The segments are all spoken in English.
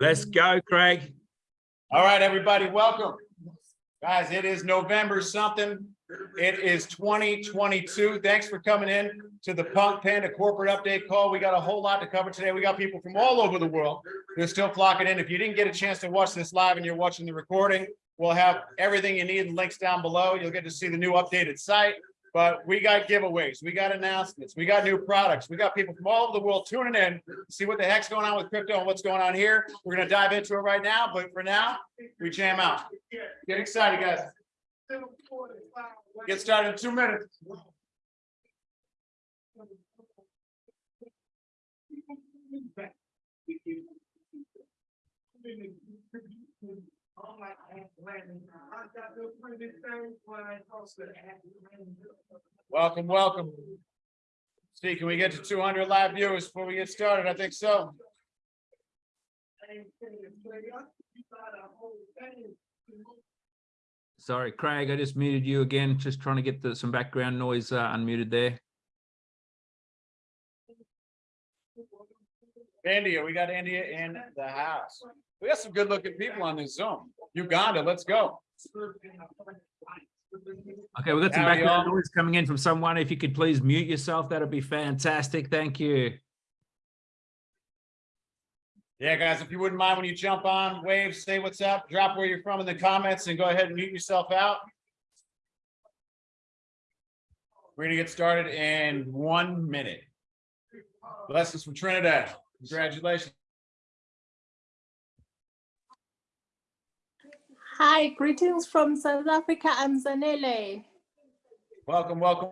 Let's go, Craig. All right, everybody, welcome. Guys, it is November something. It is twenty twenty-two. Thanks for coming in to the Punk Panda Corporate Update Call. We got a whole lot to cover today. We got people from all over the world. They're still flocking in. If you didn't get a chance to watch this live and you're watching the recording, we'll have everything you need and links down below. You'll get to see the new updated site. But we got giveaways, we got announcements, we got new products, we got people from all over the world tuning in, to see what the heck's going on with crypto and what's going on here. We're gonna dive into it right now, but for now, we jam out. Get excited, guys. Get started in two minutes. Welcome, welcome. See, can we get to two hundred live viewers before we get started? I think so. Sorry, Craig, I just muted you again, just trying to get the, some background noise uh, unmuted there. India, we got India in the house. We got some good looking people on this Zoom. Uganda, let's go. Okay, we've got some Howdy, background noise coming in from someone. If you could please mute yourself, that'd be fantastic. Thank you. Yeah, guys, if you wouldn't mind when you jump on, wave, say what's up, drop where you're from in the comments and go ahead and mute yourself out. We're gonna get started in one minute. Blessings from Trinidad. Congratulations. Hi, greetings from South Africa. I'm Zanele. Welcome, welcome.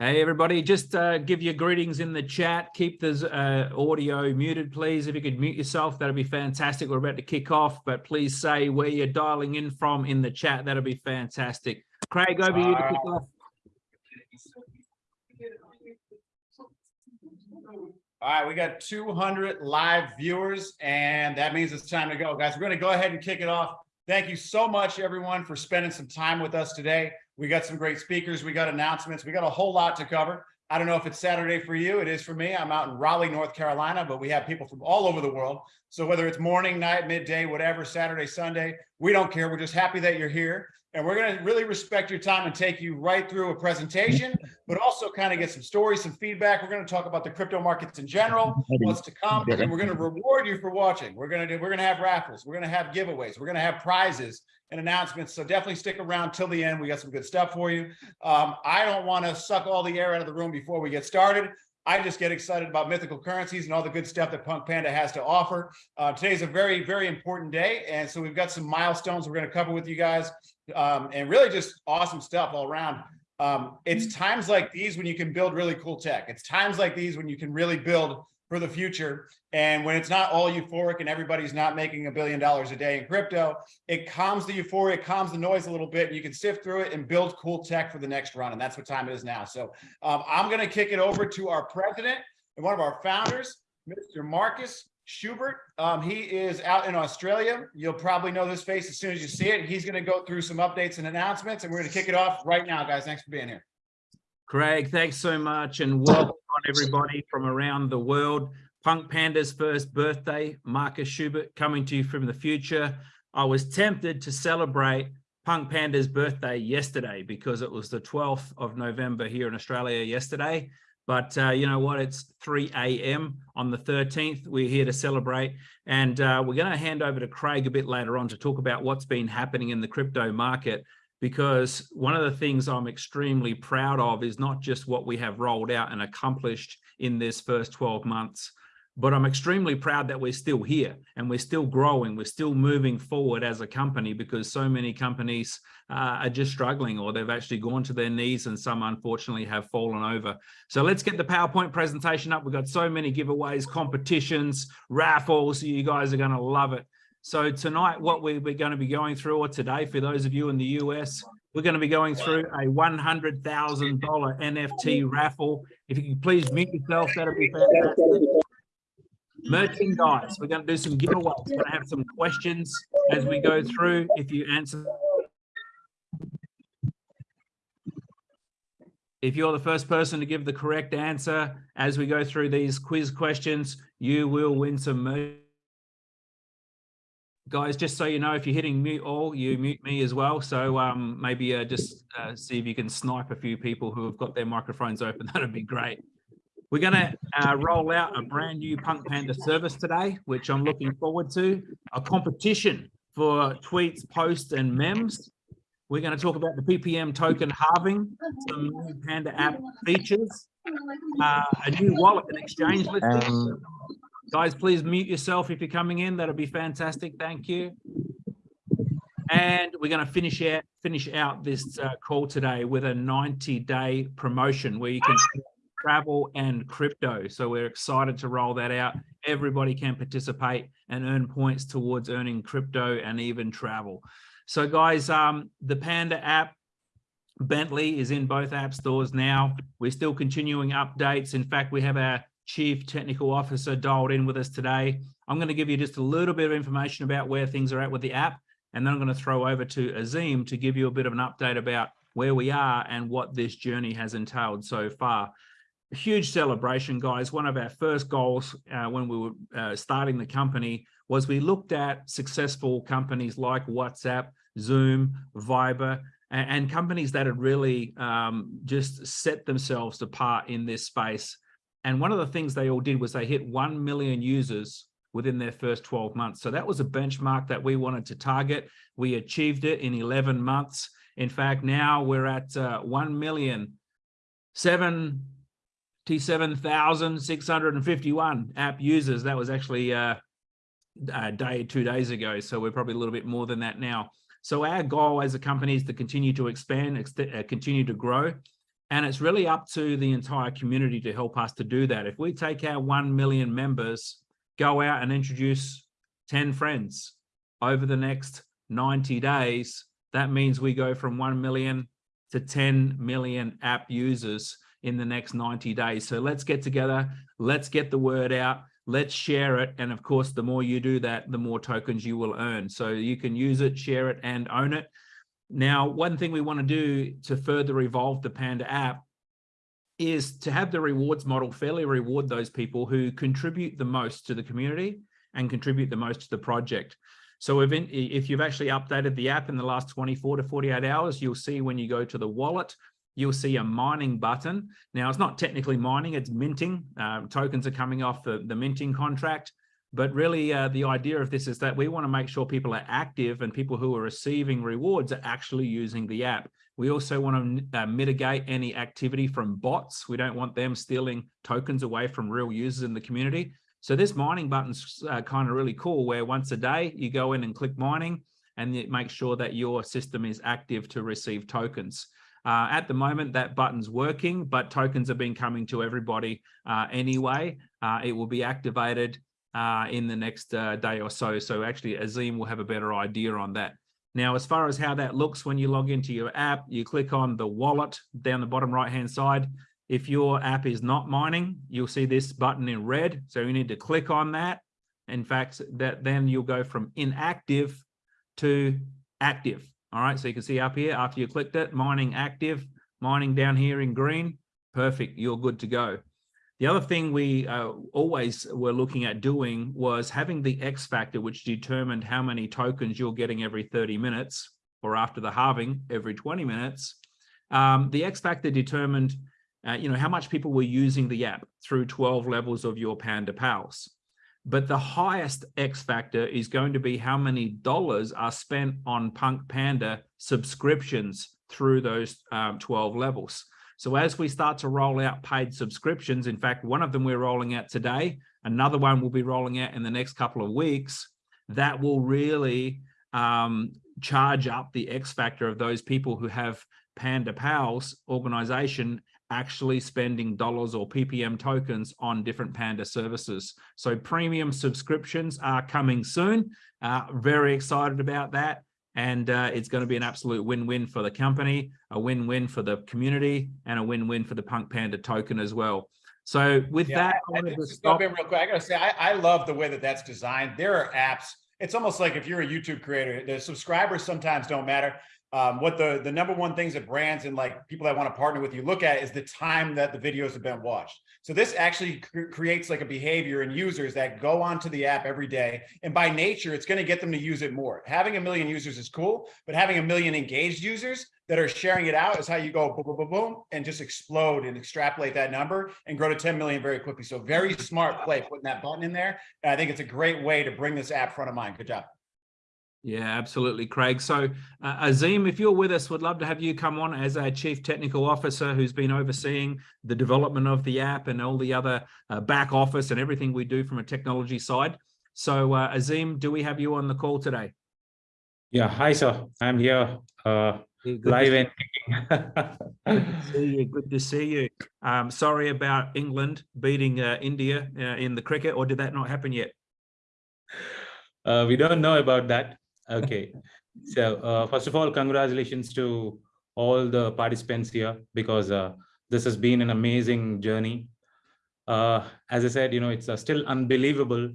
Hey, everybody, just uh, give your greetings in the chat. Keep the uh, audio muted, please. If you could mute yourself, that'd be fantastic. We're about to kick off, but please say where you're dialing in from in the chat. That'd be fantastic. Craig, over to you to kick off. All right, we got two hundred live viewers and that means it's time to go. Guys, we're gonna go ahead and kick it off. Thank you so much, everyone, for spending some time with us today. We got some great speakers, we got announcements, we got a whole lot to cover. I don't know if it's Saturday for you, it is for me. I'm out in Raleigh, North Carolina, but we have people from all over the world. So whether it's morning, night, midday, whatever, Saturday, Sunday, we don't care. We're just happy that you're here. And we're gonna really respect your time and take you right through a presentation, but also kind of get some stories, some feedback. We're gonna talk about the crypto markets in general, what's to come, and we're gonna reward you for watching. We're gonna do, we're gonna have raffles, we're gonna have giveaways, we're gonna have prizes and announcements. So definitely stick around till the end. We got some good stuff for you. Um, I don't want to suck all the air out of the room before we get started. I just get excited about mythical currencies and all the good stuff that Punk Panda has to offer. Uh, today's a very, very important day. And so we've got some milestones we're going to cover with you guys um, and really just awesome stuff all around. Um, it's times like these when you can build really cool tech. It's times like these when you can really build for the future. And when it's not all euphoric and everybody's not making a billion dollars a day in crypto, it calms the euphoria, it calms the noise a little bit. And you can sift through it and build cool tech for the next run. And that's what time it is now. So um, I'm going to kick it over to our president and one of our founders, Mr. Marcus Schubert. Um, he is out in Australia. You'll probably know this face as soon as you see it. He's going to go through some updates and announcements, and we're going to kick it off right now, guys. Thanks for being here. Craig, thanks so much and welcome on everybody from around the world. Punk Panda's first birthday, Marcus Schubert coming to you from the future. I was tempted to celebrate Punk Panda's birthday yesterday because it was the 12th of November here in Australia yesterday. But uh, you know what? It's 3 a.m. on the 13th. We're here to celebrate. And uh, we're going to hand over to Craig a bit later on to talk about what's been happening in the crypto market because one of the things I'm extremely proud of is not just what we have rolled out and accomplished in this first 12 months, but I'm extremely proud that we're still here and we're still growing. We're still moving forward as a company because so many companies uh, are just struggling or they've actually gone to their knees and some unfortunately have fallen over. So let's get the PowerPoint presentation up. We've got so many giveaways, competitions, raffles. You guys are going to love it. So tonight, what we're going to be going through, or today, for those of you in the US, we're going to be going through a $100,000 NFT raffle. If you can please mute yourself, that'd be fantastic. Merchandise, we're going to do some giveaways. We're going to have some questions as we go through. If you answer If you're the first person to give the correct answer as we go through these quiz questions, you will win some merch. Guys, just so you know, if you're hitting mute all, you mute me as well. So um, maybe uh, just uh, see if you can snipe a few people who have got their microphones open. That'd be great. We're going to uh, roll out a brand new Punk Panda service today, which I'm looking forward to. A competition for tweets, posts, and memes. We're going to talk about the PPM token halving, some new Panda app features, uh, a new wallet and exchange listing. Um, Guys, please mute yourself if you're coming in. That'll be fantastic. Thank you. And we're going to finish out finish out this uh, call today with a 90 day promotion where you can travel and crypto. So we're excited to roll that out. Everybody can participate and earn points towards earning crypto and even travel. So guys, um, the Panda app Bentley is in both app stores now. We're still continuing updates. In fact, we have our chief technical officer dialed in with us today. I'm going to give you just a little bit of information about where things are at with the app, and then I'm going to throw over to Azim to give you a bit of an update about where we are and what this journey has entailed so far. Huge celebration, guys. One of our first goals uh, when we were uh, starting the company was we looked at successful companies like WhatsApp, Zoom, Viber, and, and companies that had really um, just set themselves apart in this space and one of the things they all did was they hit 1 million users within their first 12 months. So that was a benchmark that we wanted to target. We achieved it in 11 months. In fact, now we're at uh, 1 million, 77,651 app users. That was actually uh, a day, two days ago. So we're probably a little bit more than that now. So our goal as a company is to continue to expand, uh, continue to grow. And it's really up to the entire community to help us to do that. If we take our 1 million members, go out and introduce 10 friends over the next 90 days, that means we go from 1 million to 10 million app users in the next 90 days. So let's get together, let's get the word out, let's share it. And of course, the more you do that, the more tokens you will earn. So you can use it, share it, and own it. Now, one thing we want to do to further evolve the Panda app is to have the rewards model fairly reward those people who contribute the most to the community and contribute the most to the project. So if, in, if you've actually updated the app in the last 24 to 48 hours, you'll see when you go to the wallet, you'll see a mining button. Now, it's not technically mining, it's minting. Uh, tokens are coming off the, the minting contract. But really, uh, the idea of this is that we want to make sure people are active and people who are receiving rewards are actually using the app. We also want to uh, mitigate any activity from bots. We don't want them stealing tokens away from real users in the community. So this mining button's uh, kind of really cool, where once a day you go in and click mining and it makes sure that your system is active to receive tokens. Uh, at the moment, that button's working, but tokens have been coming to everybody uh, anyway. Uh, it will be activated uh, in the next uh, day or so. So actually Azim will have a better idea on that. Now, as far as how that looks when you log into your app, you click on the wallet down the bottom right-hand side. If your app is not mining, you'll see this button in red. So you need to click on that. In fact, that then you'll go from inactive to active. All right, so you can see up here after you clicked it, mining active, mining down here in green. Perfect, you're good to go. The other thing we uh, always were looking at doing was having the X factor, which determined how many tokens you're getting every 30 minutes or after the halving every 20 minutes. Um, the X factor determined, uh, you know, how much people were using the app through 12 levels of your Panda Pals. But the highest X factor is going to be how many dollars are spent on Punk Panda subscriptions through those um, 12 levels. So as we start to roll out paid subscriptions, in fact, one of them we're rolling out today, another one will be rolling out in the next couple of weeks, that will really um, charge up the X factor of those people who have Panda Pals organization actually spending dollars or PPM tokens on different Panda services. So premium subscriptions are coming soon. Uh, very excited about that and uh, it's going to be an absolute win-win for the company, a win-win for the community, and a win-win for the Punk Panda token as well. So with Yeah, that, I, I wanted to just stop. in real quick. I gotta say, I, I love the way that that's designed. There are apps. It's almost like if you're a YouTube creator, the subscribers sometimes don't matter. Um, what the, the number one things that brands and like people that want to partner with you look at is the time that the videos have been watched. So this actually cr- creates like a behavior in users that go onto the app every day. And by nature, it's going to get them to use it more. Having a million users is cool, but having a million engaged users that are sharing it out is how you go boom, boom, boom, boom, and just explode and extrapolate that number and grow to 10 million very quickly. So very smart play putting that button in there. And I think it's a great way to bring this app front of mind. Good job. Yeah, absolutely, Craig. So, uh, Azim, if you're with us, we'd love to have you come on as our Chief Technical Officer who's been overseeing the development of the app and all the other uh, back office and everything we do from a technology side. So, uh, Azim, do we have you on the call today? Yeah, hi, sir. I'm here uh, good live and Good to see you. Good to see you. Um, sorry about England beating uh, India uh, in the cricket, or did that not happen yet? uh, we don't know about that. Okay. So uh, first of all, congratulations to all the participants here because uh, this has been an amazing journey. Uh, as I said, you know, it's uh, still unbelievable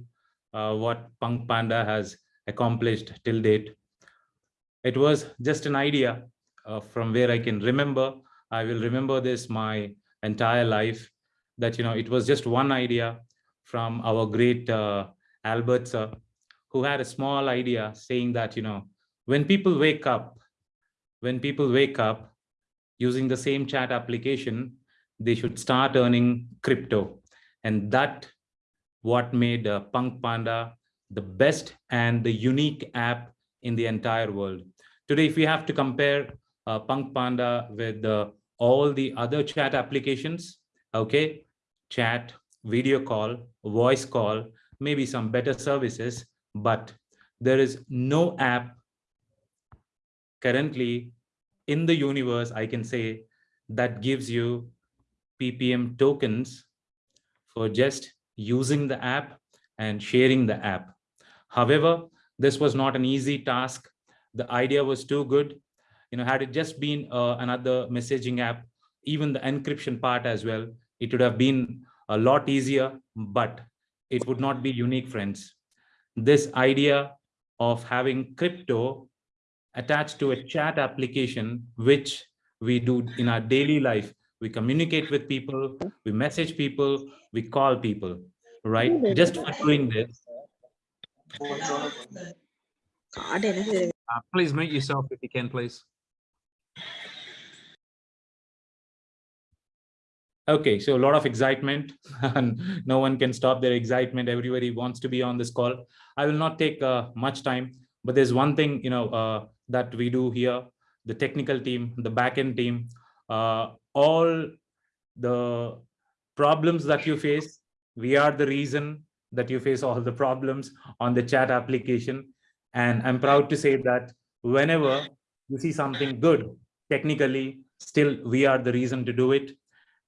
uh, what Punk Panda has accomplished till date. It was just an idea uh, from where I can remember. I will remember this my entire life that, you know, it was just one idea from our great Albert sir, who had a small idea saying that, you know, when people wake up, when people wake up using the same chat application, they should start earning crypto. And that what made uh, Punk Panda the best and the unique app in the entire world. Today, if we have to compare uh, Punk Panda with uh, all the other chat applications, okay, chat, video call, voice call, maybe some better services, but there is no app currently in the universe, I can say, that gives you PPM tokens for just using the app and sharing the app. However, this was not an easy task. The idea was too good. You know, had it just been uh, another messaging app, even the encryption part as well, it would have been a lot easier, but it would not be unique, friends this idea of having crypto attached to a chat application, which we do in our daily life. We communicate with people, we message people, we call people, right? Just for doing this. Uh, please mute yourself if you can, please. Okay, so a lot of excitement and no one can stop their excitement. Everybody wants to be on this call. I will not take uh, much time, but there's one thing, you know, uh, that we do here, the technical team, the backend team, uh, all the problems that you face, we are the reason that you face all the problems on the chat application. And I'm proud to say that whenever you see something good, technically, still we are the reason to do it.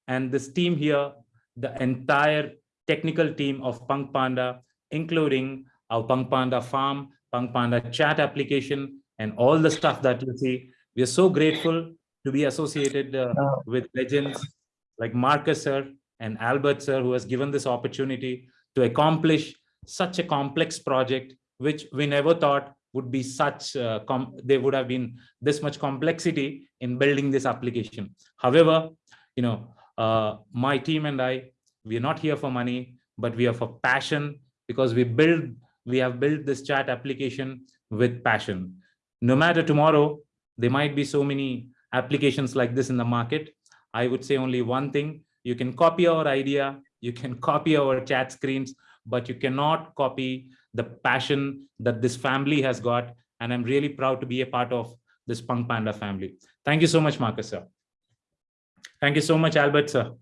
And this team here, the entire technical team of Punk Panda, including our Punk Panda farm, Punk Panda chat application, and all the stuff that you see. We are so grateful to be associated uh, with legends like Marcus sir and Albert sir, who has given this opportunity to accomplish such a complex project, which we never thought would be such, uh, com there would have been this much complexity in building this application. However, you know, uh, my team and I, we are not here for money, but we are for passion because we build, we have built this chat application with passion. No matter tomorrow, there might be so many applications like this in the market. I would say only one thing, you can copy our idea, you can copy our chat screens, but you cannot copy the passion that this family has got. And I'm really proud to be a part of this Punk Panda family. Thank you so much, Marcus, sir. Thank you so much, Albert, sir.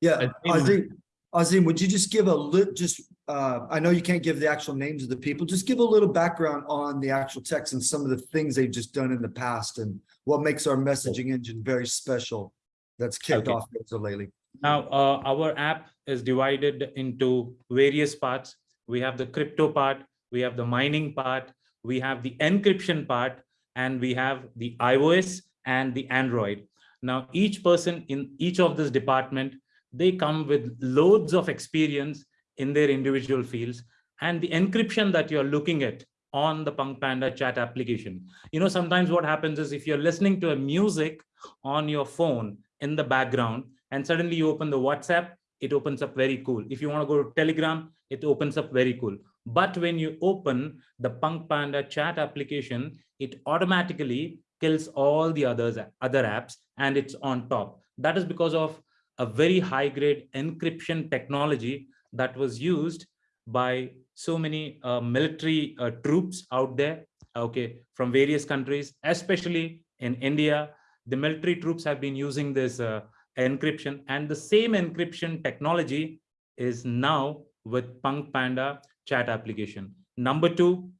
Yeah, Azim. Azim, would you just give a lit, just, uh, I know you can't give the actual names of the people, just give a little background on the actual text and some of the things they've just done in the past and what makes our messaging engine very special that's kicked Okay. off so lately. Now, uh, our app is divided into various parts. We have the crypto part, we have the mining part, we have the encryption part, and we have the iOS and the Android. Now, each person in each of this department, they come with loads of experience in their individual fields. And the encryption that you're looking at on the Punk Panda chat application. You know, sometimes what happens is if you're listening to a music on your phone in the background and suddenly you open the WhatsApp, it opens up very cool. If you want to go to Telegram, it opens up very cool. But when you open the Punk Panda chat application, it automatically kills all the others other apps and it's on top. That is because of a very high grade encryption technology that was used by so many uh, military uh, troops out there, okay, from various countries, especially in India. The military troops have been using this uh, encryption and the same encryption technology is now with Punk Panda chat application. Number two,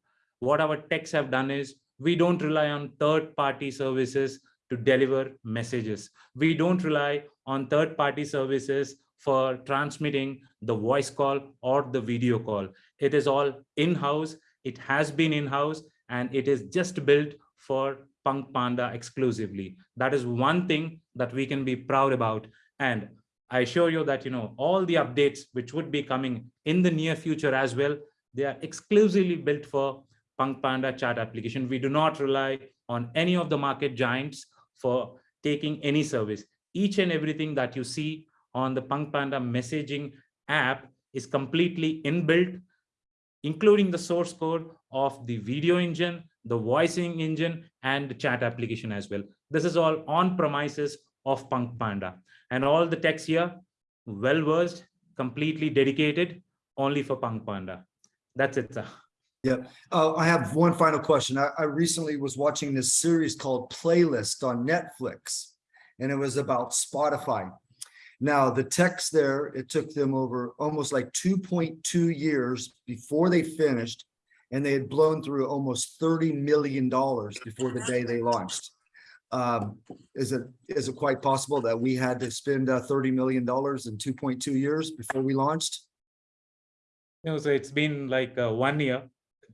what our techs have done is we don't rely on third-party services to deliver messages. We don't rely on third-party services for transmitting the voice call or the video call. It is all in-house. It has been in-house and it is just built for Punk Panda exclusively. That is one thing that we can be proud about. And I assure you that, you know, all the updates which would be coming in the near future as well, they are exclusively built for Punk Panda chat application. We do not rely on any of the market giants for taking any service. Each and everything that you see on the Punk Panda messaging app is completely inbuilt, including the source code of the video engine, the voicing engine, and the chat application as well. This is all on premises of Punk Panda. And all the techs here, well-versed, completely dedicated, only for Punk Panda. That's it, sir. Yeah, uh, I have one final question. I, I recently was watching this series called Playlist on Netflix, and it was about Spotify. Now, the text there, it took them over almost like 2.2 years before they finished, and they had blown through almost $30 million before the day they launched. Um, is it is it quite possible that we had to spend uh, $30 million in 2.2 years before we launched? Know, so it's been like uh, one year.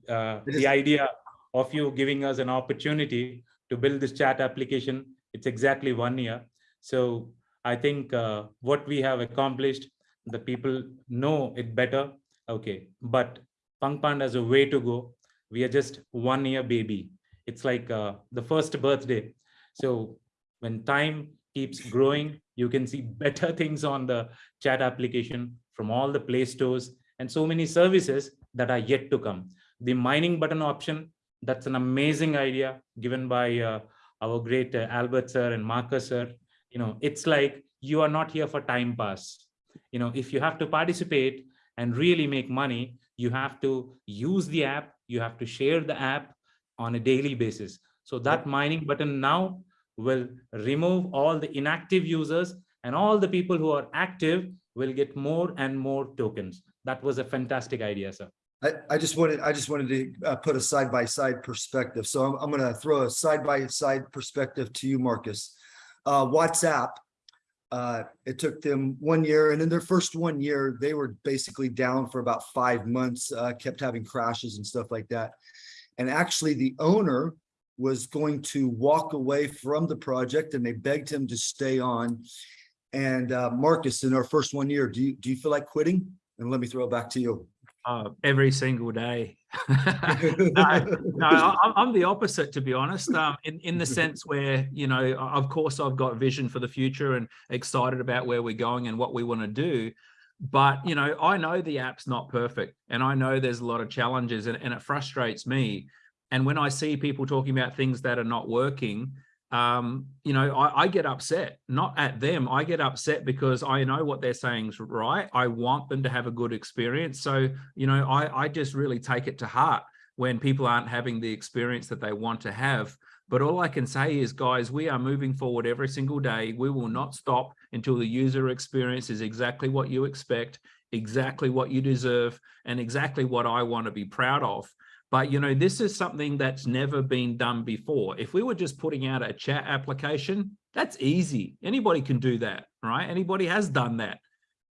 Uh, the idea of you giving us an opportunity to build this chat application, it's exactly one year. So I think uh, what we have accomplished, the people know it better. Okay, but Punk Panda has a way to go. We are just one year baby. It's like uh, the first birthday. So when time keeps growing, you can see better things on the chat application from all the play stores and so many services that are yet to come. The mining button option, that's an amazing idea given by uh, our great uh, Albert sir and Marcus sir. You know, it's like you are not here for time pass. You know, if you have to participate and really make money, you have to use the app, you have to share the app on a daily basis. So that mining button now will remove all the inactive users and all the people who are active will get more and more tokens. That was a fantastic idea, sir. I, I just wanted, I just wanted to uh, put a side by side perspective. So I'm, I'm gonna throw a side by side perspective to you, Marcus. Uh, WhatsApp, uh, it took them one year and in their first one year, they were basically down for about five months, uh, kept having crashes and stuff like that. And actually the owner was going to walk away from the project and they begged him to stay on. And uh, Marcus, in our first one year, do you, do you feel like quitting? And let me throw it back to you. Uh, every single day. no, no, I'm the opposite, to be honest. Um, in in the sense where you know, of course, I've got vision for the future and excited about where we're going and what we want to do. But you know, I know the app's not perfect, and I know there's a lot of challenges, and, and it frustrates me. And when I see people talking about things that are not working, um, you know, I, I get upset, not at them. I get upset because I know what they're saying is right. I want them to have a good experience. So, you know, I, I just really take it to heart when people aren't having the experience that they want to have. But all I can say is, guys, we are moving forward every single day. We will not stop until the user experience is exactly what you expect, exactly what you deserve, and exactly what I want to be proud of. But you know, this is something that's never been done before. If we were just putting out a chat application, that's easy. Anybody can do that, right? Anybody has done that.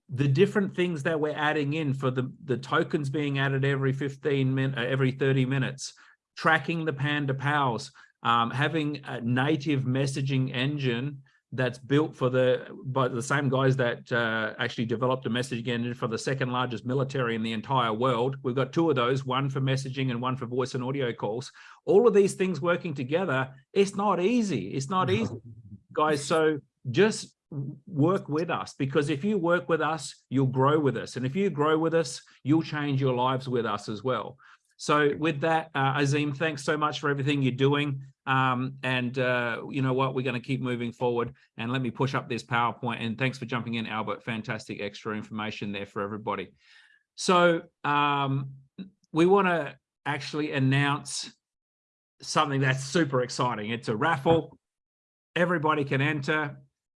The different things that we're adding in for the, the tokens being added every 15 minutes, every 30 minutes, tracking the Panda Pals, um, having a native messaging engine that's built for the by the same guys that uh, actually developed a messaging engine for the second largest military in the entire world. We've got two of those, one for messaging and one for voice and audio calls. All of these things working together, it's not easy. It's not easy, guys. So just work with us because if you work with us, you'll grow with us. And if you grow with us, you'll change your lives with us as well. So with that, uh, Azim, thanks so much for everything you're doing. Um, and uh, you know what, we're going to keep moving forward. And let me push up this PowerPoint. And thanks for jumping in, Albert. Fantastic extra information there for everybody. So um, we want to actually announce something that's super exciting. It's a raffle. Everybody can enter.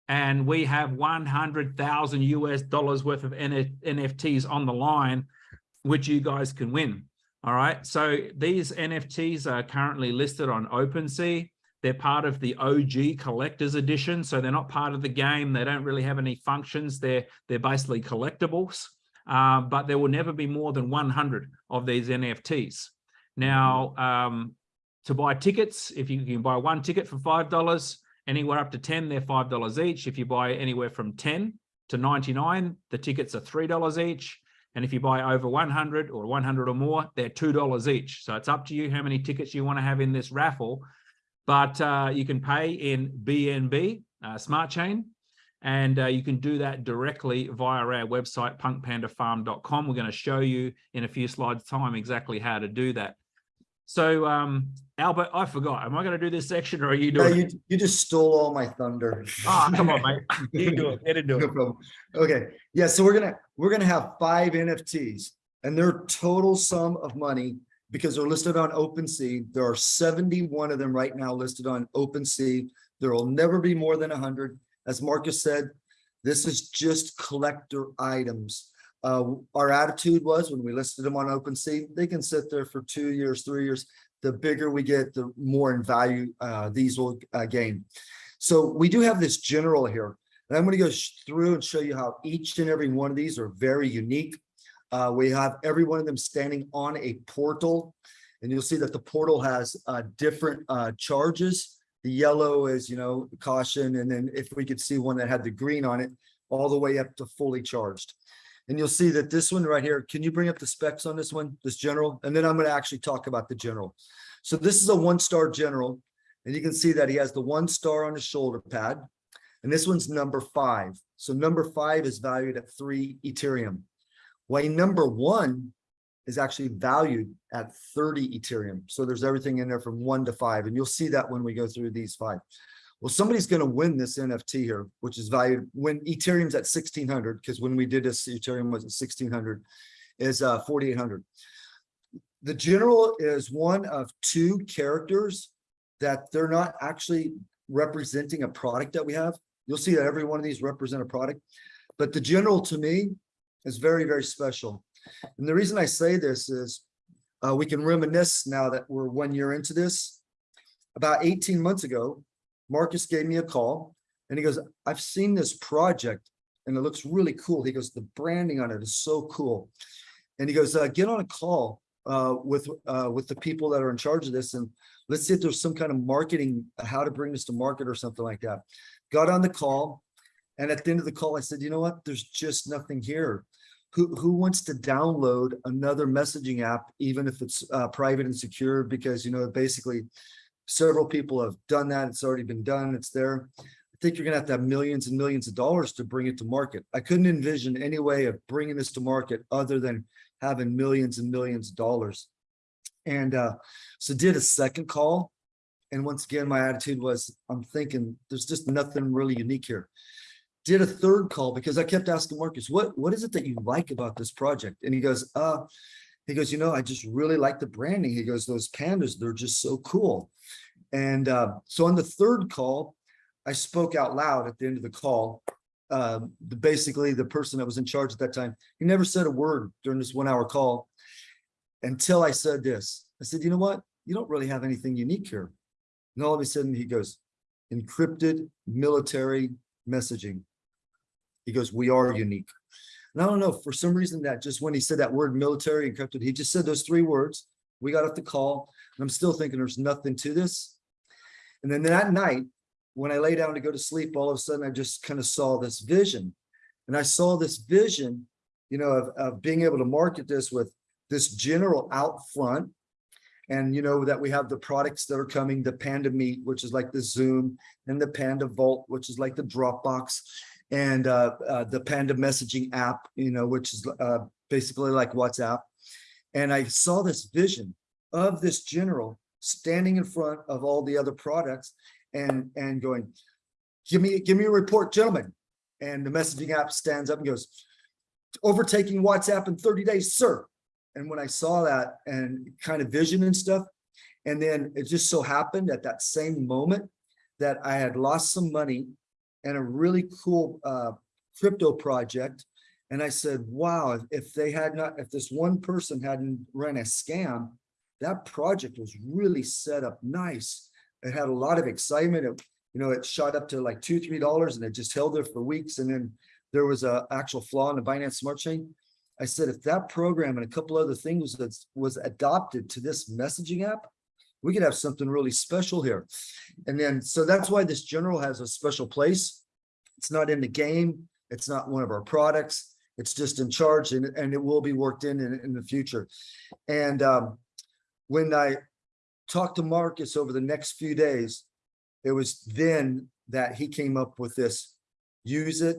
And we have 100,000 US dollars worth of NFTs on the line, which you guys can win. All right, so these NFTs are currently listed on OpenSea. They're part of the OG collector's edition, so they're not part of the game. They don't really have any functions. They're, they're basically collectibles, uh, but there will never be more than 100 of these NFTs. Now, um, to buy tickets, if you can buy one ticket for $5, anywhere up to 10, they're $5 each. If you buy anywhere from 10 to 99, the tickets are $3 each. And if you buy over 100 or 100 or more, they're $2 each. So it's up to you how many tickets you want to have in this raffle. But uh, you can pay in BNB, uh, Smart Chain, and uh, you can do that directly via our website, punkpandafarm.com. We're going to show you in a few slides time exactly how to do that. So, um, Albert, I forgot. Am I going to do this section or are you No, doing you, it? you just stole all my thunder. Ah, come on, mate. You do it. Get into No it. problem. Okay, yeah, so we're gonna, we're gonna have five NFTs and their total sum of money, because they're listed on OpenSea, there are seventy-one of them right now listed on OpenSea. There will never be more than hundred. As Marcus said, this is just collector items. Uh, our attitude was when we listed them on OpenSea, they can sit there for two years, three years. The bigger we get, the more in value uh, these will uh, gain. So we do have this general here. And I'm going to go through and show you how each and every one of these are very unique. Uh, we have every one of them standing on a portal. And you'll see that the portal has uh, different uh, charges. The yellow is, you know, caution. And then if we could see one that had the green on it, all the way up to fully charged. And you'll see that this one right here, can you bring up the specs on this one, this general? And then I'm going to actually talk about the general. So this is a one-star general. And you can see that he has the one star on his shoulder pad. And this one's number five. So number five is valued at three Ethereum. While number one is actually valued at 30 Ethereum. So there's everything in there from one to five. And you'll see that when we go through these five. Well, somebody's going to win this NFT here, which is valued when Ethereum's at 1600, because when we did this, Ethereum was at 1600, is uh, 4800. The general is one of two characters that they're not actually representing a product that we have. You'll see that every one of these represent a product, but the general to me is very, very special. And the reason I say this is uh, we can reminisce now that we're one year into this. About 18 months ago, Marcus gave me a call and he goes, I've seen this project and it looks really cool. He goes, the branding on it is so cool. And he goes, uh, get on a call uh, with uh, with the people that are in charge of this and let's see if there's some kind of marketing, how to bring this to market or something like that. Got on the call. And at the end of the call, I said, you know what? There's just nothing here. Who, who wants to download another messaging app, even if it's uh, private and secure? Because, you know, basically several people have done that. It's already been done. It's there. I think you're going to have to have millions and millions of dollars to bring it to market. I couldn't envision any way of bringing this to market other than having millions and millions of dollars. And uh, so did a second call. And once again, my attitude was, I'm thinking there's just nothing really unique here. Did a third call because I kept asking Marcus, what, what is it that you like about this project? And he goes, uh, he goes, you know, I just really like the branding. He goes, those pandas, they're just so cool. And uh, so on the third call, I spoke out loud at the end of the call. Uh, the, basically, the person that was in charge at that time, he never said a word during this one hour call until I said this. I said, you know what? You don't really have anything unique here. And all of a sudden he goes, encrypted military messaging. He goes, we are unique. And I don't know, for some reason that just when he said that word military encrypted, he just said those three words. We got off the call and I'm still thinking there's nothing to this. And then that night, when I lay down to go to sleep, all of a sudden I just kind of saw this vision. And I saw this vision, you know, of, of being able to market this with this general out front. And you know, that we have the products that are coming, the Panda Meet, which is like the Zoom, and the Panda Vault, which is like the Dropbox. And uh, uh, the Panda messaging app, you know, which is uh, basically like WhatsApp. And I saw this vision of this general standing in front of all the other products and, and going, give me, give me a report, gentlemen. And the messaging app stands up and goes, overtaking WhatsApp in 30 days, sir. And when I saw that and kind of vision and stuff, and then it just so happened at that same moment that I had lost some money and a really cool uh, crypto project. And I said, wow, if- they had not, if this one person hadn't run a scam, that project was really set up nice. It had a lot of excitement. It, you know, it shot up to like two, three dollars and it just held there for weeks. And then there was a actual flaw in the Binance Smart Chain. I said, if that program and a couple other things that was adopted to this messaging app, we could have something really special here. And then, so that's why this general has a special place. It's not in the game. It's not one of our products. It's just in charge and, and it will be worked in, in in the future. And um, when I talked to Marcus over the next few days, it was then that he came up with this, use it,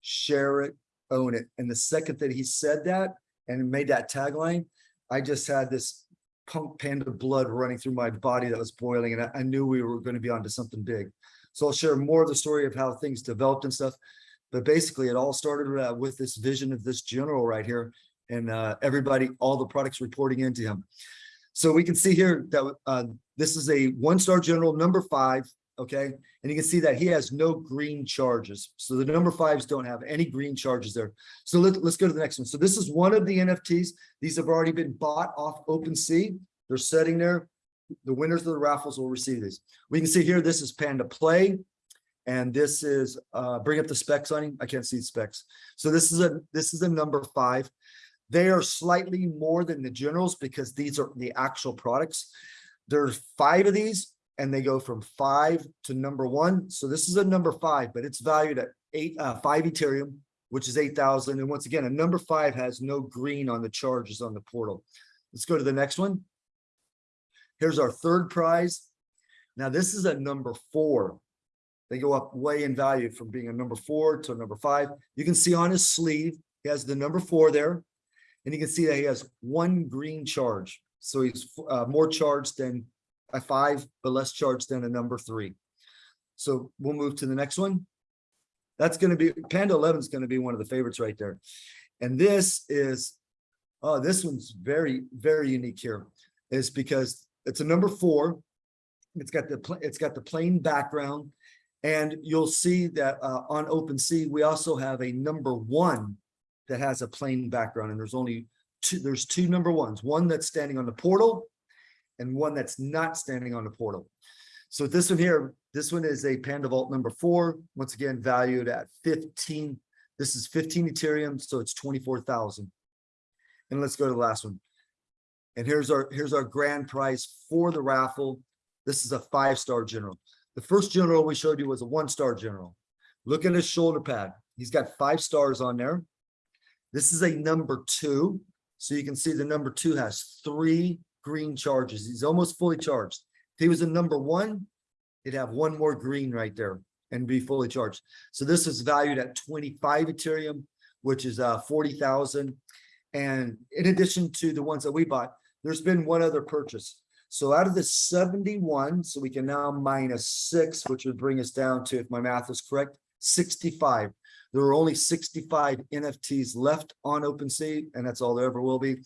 share it, own it. And the second that he said that and made that tagline, I just had this punk panda blood running through my body that was boiling and I, I knew we were going to be onto something big. So I'll share more of the story of how things developed and stuff. But basically it all started uh, with this vision of this general right here and uh, everybody, all the products reporting into him. So we can see here that uh, this is a one-star general number five, okay? And you can see that he has no green charges. So the number fives don't have any green charges there. So let, let's go to the next one. So this is one of the NFTs. These have already been bought off OpenSea. They're sitting there. The winners of the raffles will receive these. We can see here, this is Panda Play. And this is, uh, bring up the specs on him. I can't see specs. So this is a, this is a number five. They are slightly more than the generals because these are the actual products. There's five of these and they go from five to number one. So this is a number five, but it's valued at eight, uh, five Ethereum, which is 8,000. And once again, a number five has no green on the charges on the portal. Let's go to the next one. Here's our third prize. Now this is a number four. They go up way in value from being a number four to a number five. You can see on his sleeve, he has the number four there. And you can see that he has one green charge. So he's uh, more charged than a five, but less charged than a number three. So we'll move to the next one. That's going to be Panda 11 is going to be one of the favorites right there. And this is, oh, this one's very, very unique here is because it's a number four. It's got the, it's got the plain background. And you'll see that uh, on OpenSea, we also have a number one that has a plain background and there's only two, there's two number ones, one that's standing on the portal and one that's not standing on the portal. So this one here, this one is a Panda Vault number four, once again valued at 15. This is 15 Ethereum, so it's 24,000. And let's go to the last one. And here's our here's our grand prize for the raffle. This is a five-star general. The first general we showed you was a one-star general. Look at his shoulder pad. He's got five stars on there. This is a number two. So you can see the number two has three green charges. He's almost fully charged. If he was a number one, he'd have one more green right there and be fully charged. So this is valued at 25 Ethereum, which is uh 40,000. And in addition to the ones that we bought, there's been one other purchase. So out of the 71, so we can now minus six, which would bring us down to, if my math is correct, 65. There are only 65 NFTs left on OpenSea, and that's all there ever will be.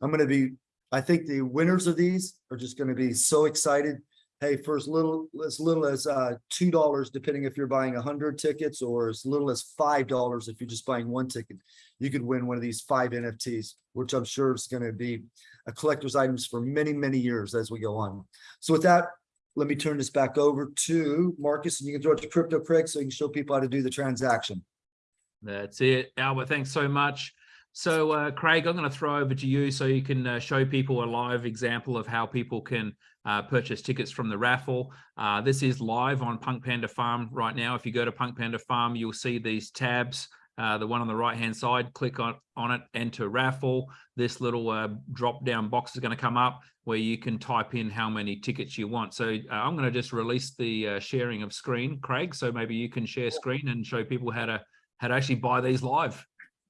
I'm going to be, I think the winners of these are just going to be so excited. Hey, for as little as little as uh, two dollars, depending if you're buying a hundred tickets, or as little as five dollars if you're just buying one ticket, you could win one of these five NFTs, which I'm sure is going to be a collector's items for many, many years as we go on. So with that, let me turn this back over to Marcus, and you can throw it to Crypto Craig so you can show people how to do the transaction. That's it. Albert, thanks so much. So uh, Craig, I'm going to throw over to you so you can uh, show people a live example of how people can uh, purchase tickets from the raffle. Uh, this is live on Punk Panda Farm right now. If you go to Punk Panda Farm, you'll see these tabs. Uh, the one on the right hand side, click on, on it, enter raffle. This little uh, drop down box is going to come up where you can type in how many tickets you want. So I'm going to just release the uh, sharing of screen, Craig. So maybe you can share screen and show people how to how to actually buy these live.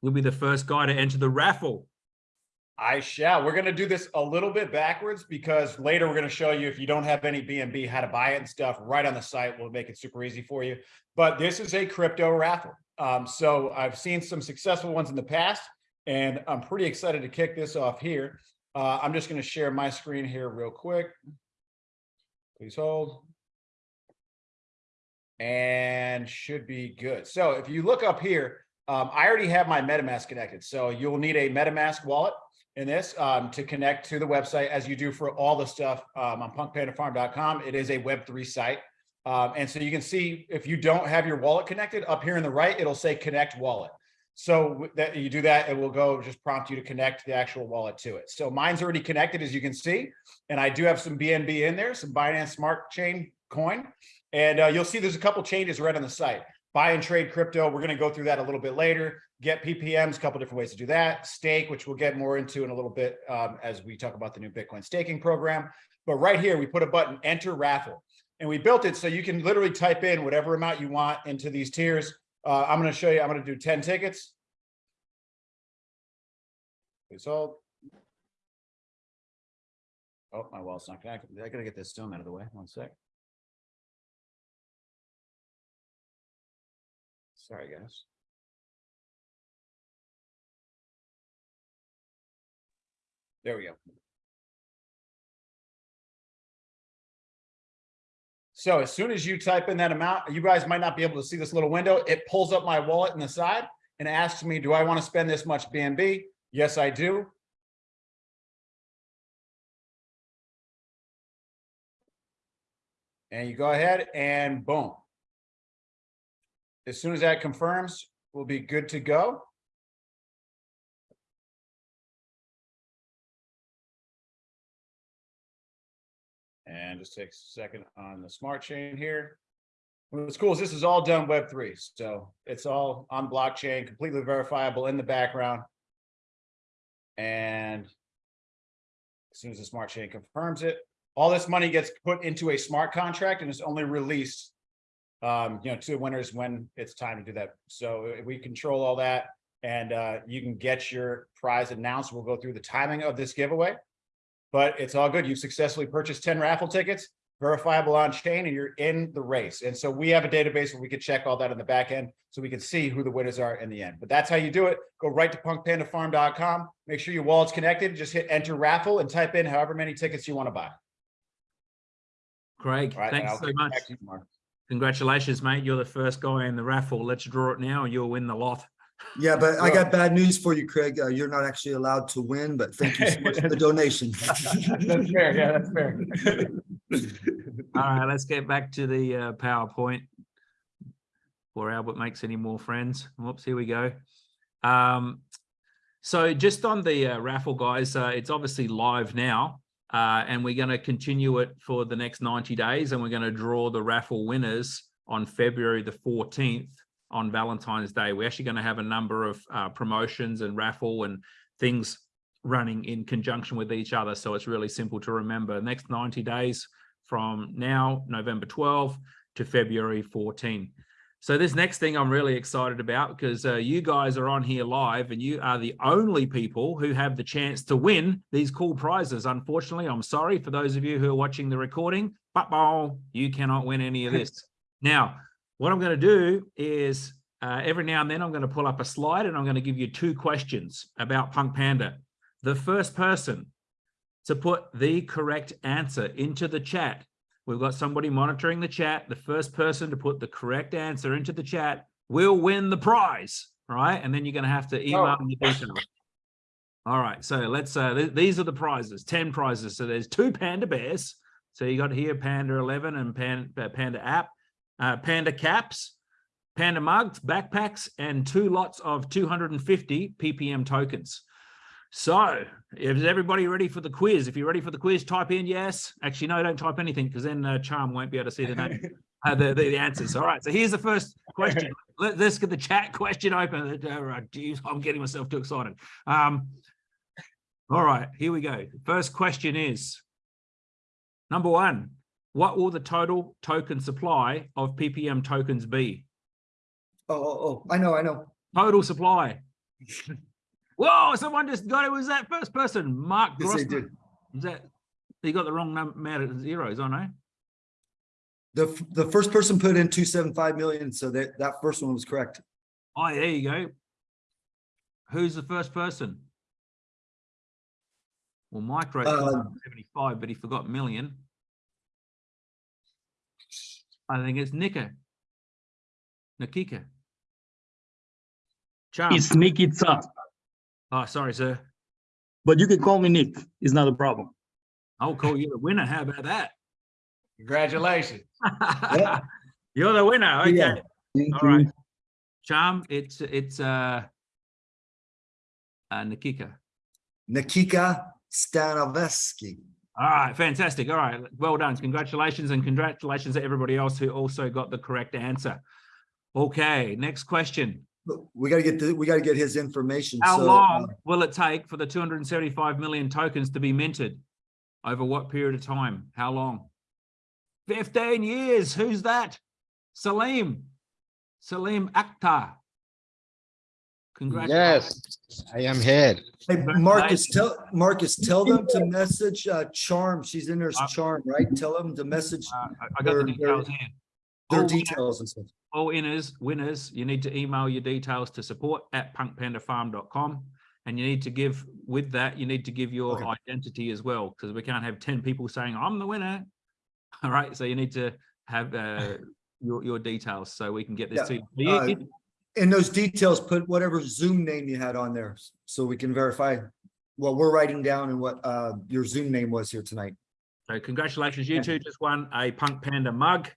You'll be the first guy to enter the raffle. I shall. We're going to do this a little bit backwards because later we're going to show you if you don't have any BNB, how to buy it and stuff right on the site. We'll make it super easy for you. But this is a crypto raffle. Um, so I've seen some successful ones in the past, and I'm pretty excited to kick this off here. Uh, I'm just going to share my screen here real quick. Please hold. And should be good. So if you look up here, um, I already have my MetaMask connected. So you'll need a MetaMask wallet in this um, to connect to the website as you do for all the stuff um, on punkpandafarm.com. It is a Web3 site. Um, and so you can see if you don't have your wallet connected up here in the right, it'll say connect wallet. So that you do that, it will go just prompt you to connect the actual wallet to it. So mine's already connected, as you can see, and I do have some BNB in there, some Binance Smart Chain coin. And uh, you'll see there's a couple changes right on the site. Buy and trade crypto. We're going to go through that a little bit later. Get PPMs, a couple different ways to do that. Stake, which we'll get more into in a little bit um, as we talk about the new Bitcoin staking program. But right here, we put a button, enter raffle. And we built it so you can literally type in whatever amount you want into these tiers. Uh, I'm going to show you, I'm going to do 10 tickets. Please. Oh, my wall's not connected. I got to get this stone out of the way. One sec. Sorry, guys. There we go. So as soon as you type in that amount, you guys might not be able to see this little window. It pulls up my wallet in the side and asks me, do I want to spend this much BNB? Yes, I do. And you go ahead and boom. As soon as that confirms, we'll be good to go. And just takes a second on the smart chain here. What's cool is this is all done Web3. So it's all on blockchain, completely verifiable in the background. And as soon as the smart chain confirms it, all this money gets put into a smart contract and is only released um, you know, to winners when it's time to do that. So we control all that and uh, you can get your prize announced. We'll go through the timing of this giveaway, but it's all good. You've successfully purchased 10 raffle tickets, verifiable on chain, and you're in the race. And so we have a database where we can check all that in the back end so we can see who the winners are in the end. But that's how you do it. Go right to punkpandafarm.com. Make sure your wallet's connected. Just hit enter raffle and type in however many tickets you want to buy. Craig, right, thanks so much. Back to you, Mark. Congratulations, mate. You're the first guy in the raffle. Let's draw it now and you'll win the lot. Yeah, but I got bad news for you, Craig. Uh, you're not actually allowed to win, but thank you so much for the donation. That's fair. Yeah, that's fair. All right, let's get back to the uh, PowerPoint. Before Albert makes any more friends. Whoops, here we go. Um, so just on the uh, raffle, guys, uh, it's obviously live now. Uh, and we're going to continue it for the next 90 days. And we're going to draw the raffle winners on February the 14th on Valentine's Day. We're actually going to have a number of uh, promotions and raffle and things running in conjunction with each other. So it's really simple to remember. Next 90 days from now, November 12 to February 14. So this next thing I'm really excited about because uh, you guys are on here live and you are the only people who have the chance to win these cool prizes. Unfortunately, I'm sorry for those of you who are watching the recording, but oh, you cannot win any of this. now, what I'm going to do is uh, every now and then I'm going to pull up a slide and I'm going to give you two questions about Punk Panda. The first person to put the correct answer into the chat We've got somebody monitoring the chat. The first person to put the correct answer into the chat will win the prize, right? And then you're going to have to email Oh. me the details. All right, so let's, uh, th these are the prizes, 10 prizes. So there's two Panda Bears. So you got here Panda 11 and Pan, uh, Panda app, uh, Panda caps, Panda mugs, backpacks, and two lots of 250 PPM tokens. So is everybody ready for the quiz? If you're ready for the quiz, type in yes. Actually, no, don't type anything because then uh, Charm won't be able to see the name, uh, the, the, the answers. All right. So here's the first question. Let, us get the chat question open. Uh, geez, I'm getting myself too excited. Um, all right, here we go. First question is number one, what will the total token supply of PPM tokens be? Oh, oh, oh, I know, I know. Total supply. Whoa, someone just got it. Was that first person? Mark Yes, they Grossman. did. Is that you got the wrong num- amount of zeros, I know. The, the first person put in two seven five million, so that, that first one was correct. Oh, there you go. Who's the first person? Well, Mike wrote Uh, 75, but he forgot million. I think it's Nika. Nikika. Charm. It's Nick itself, Oh, sorry, sir. but you can call me Nick. It's not a problem. I'll call you the winner. How about that? Congratulations. You're the winner. Okay. Yeah. Thank All right. you. Charm, it's it's uh uh Nikika. Nikika Stanoveski. All right, fantastic. All right, well done. Congratulations and congratulations to everybody else who also got the correct answer. Okay, next question. We gotta get, the we gotta get his information. How so, long uh, will it take for the 275 million tokens to be minted? Over what period of time? How long? 15 years. Who's that? Salim. Salim Akhtar. Congratulations. Yes, I am here. Hey, Marcus, tell, Marcus, tell them to message, uh, Charm. She's in there Uh, Charm, right? Tell them to message Uh, I- I got the details here. their All winners- details and stuff. All winners, winners, you need to email your details to support at punkpandafarm.com. And you need to give, with that, you need to give your Okay. identity as well, because we can't have 10 people saying, I'm the winner. All right, so you need to have uh, your, your details so we can get this Yeah, to you. Uh, In those details, put whatever Zoom name you had on there, so we can verify what we're writing down and what, uh, your Zoom name was here tonight. So congratulations, you two just won a Punk Panda mug.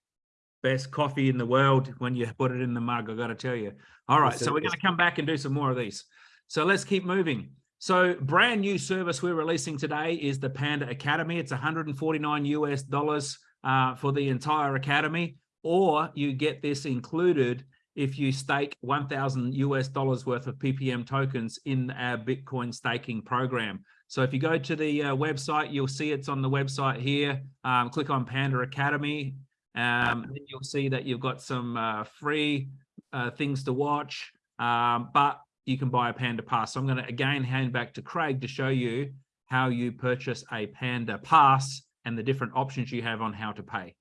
Best coffee in the world when you put it in the mug, I gotta tell you. All right, so we're gonna come back and do some more of these. So let's keep moving. So brand new service we're releasing today is the Panda Academy. It's 149 US dollars uh, for the entire academy, or you get this included if you stake 1000 US dollars worth of PPM tokens in our Bitcoin staking program. So if you go to the uh, website, you'll see it's on the website here. Um, click on Panda Academy. Um, then you'll see that you've got some uh, free uh, things to watch, um, but you can buy a Panda Pass. So I'm going to again hand back to Craig to show you how you purchase a Panda Pass and the different options you have on how to pay.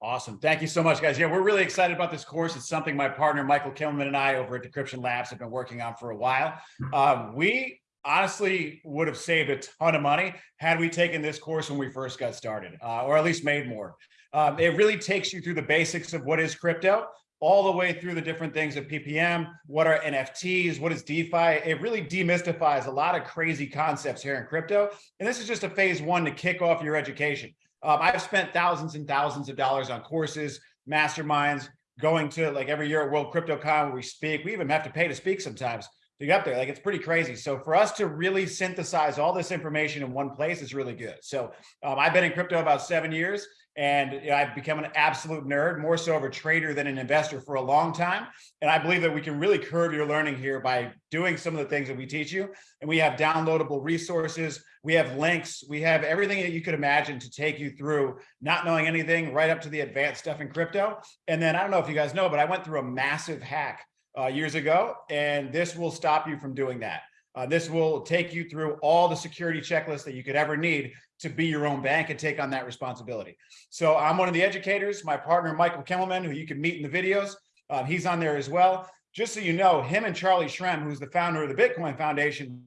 Awesome. Thank you so much, guys. Yeah, we're really excited about this course. It's something my partner, Michael Kilman and I over at Decryption Labs have been working on for a while. Um, we honestly would have saved a ton of money had we taken this course when we first got started, uh, or at least made more. Um, it really takes you through the basics of what is crypto, all the way through the different things of PPM, what are NFTs, what is DeFi. It really demystifies a lot of crazy concepts here in crypto. And this is just a phase one to kick off your education. Um, I've spent thousands and thousands of dollars on courses, masterminds, going to like every year at World CryptoCon where we speak. We even have to pay to speak sometimes to get up there. Like it's pretty crazy. So for us to really synthesize all this information in one place is really good. So um, I've been in crypto about seven years and I've become an absolute nerd, more so of a trader than an investor for a long time. And I believe that we can really curve your learning here by doing some of the things that we teach you. And we have downloadable resources, we have links, we have everything that you could imagine to take you through not knowing anything right up to the advanced stuff in crypto. And then I don't know if you guys know, but I went through a massive hack uh, years ago, and this will stop you from doing that. Uh, this will take you through all the security checklists that you could ever need to be your own bank and take on that responsibility. So I'm one of the educators, my partner, Michael Kimmelman, who you can meet in the videos. Uh, he's on there as well. Just so you know, him and Charlie Shrem, who's the founder of the Bitcoin Foundation,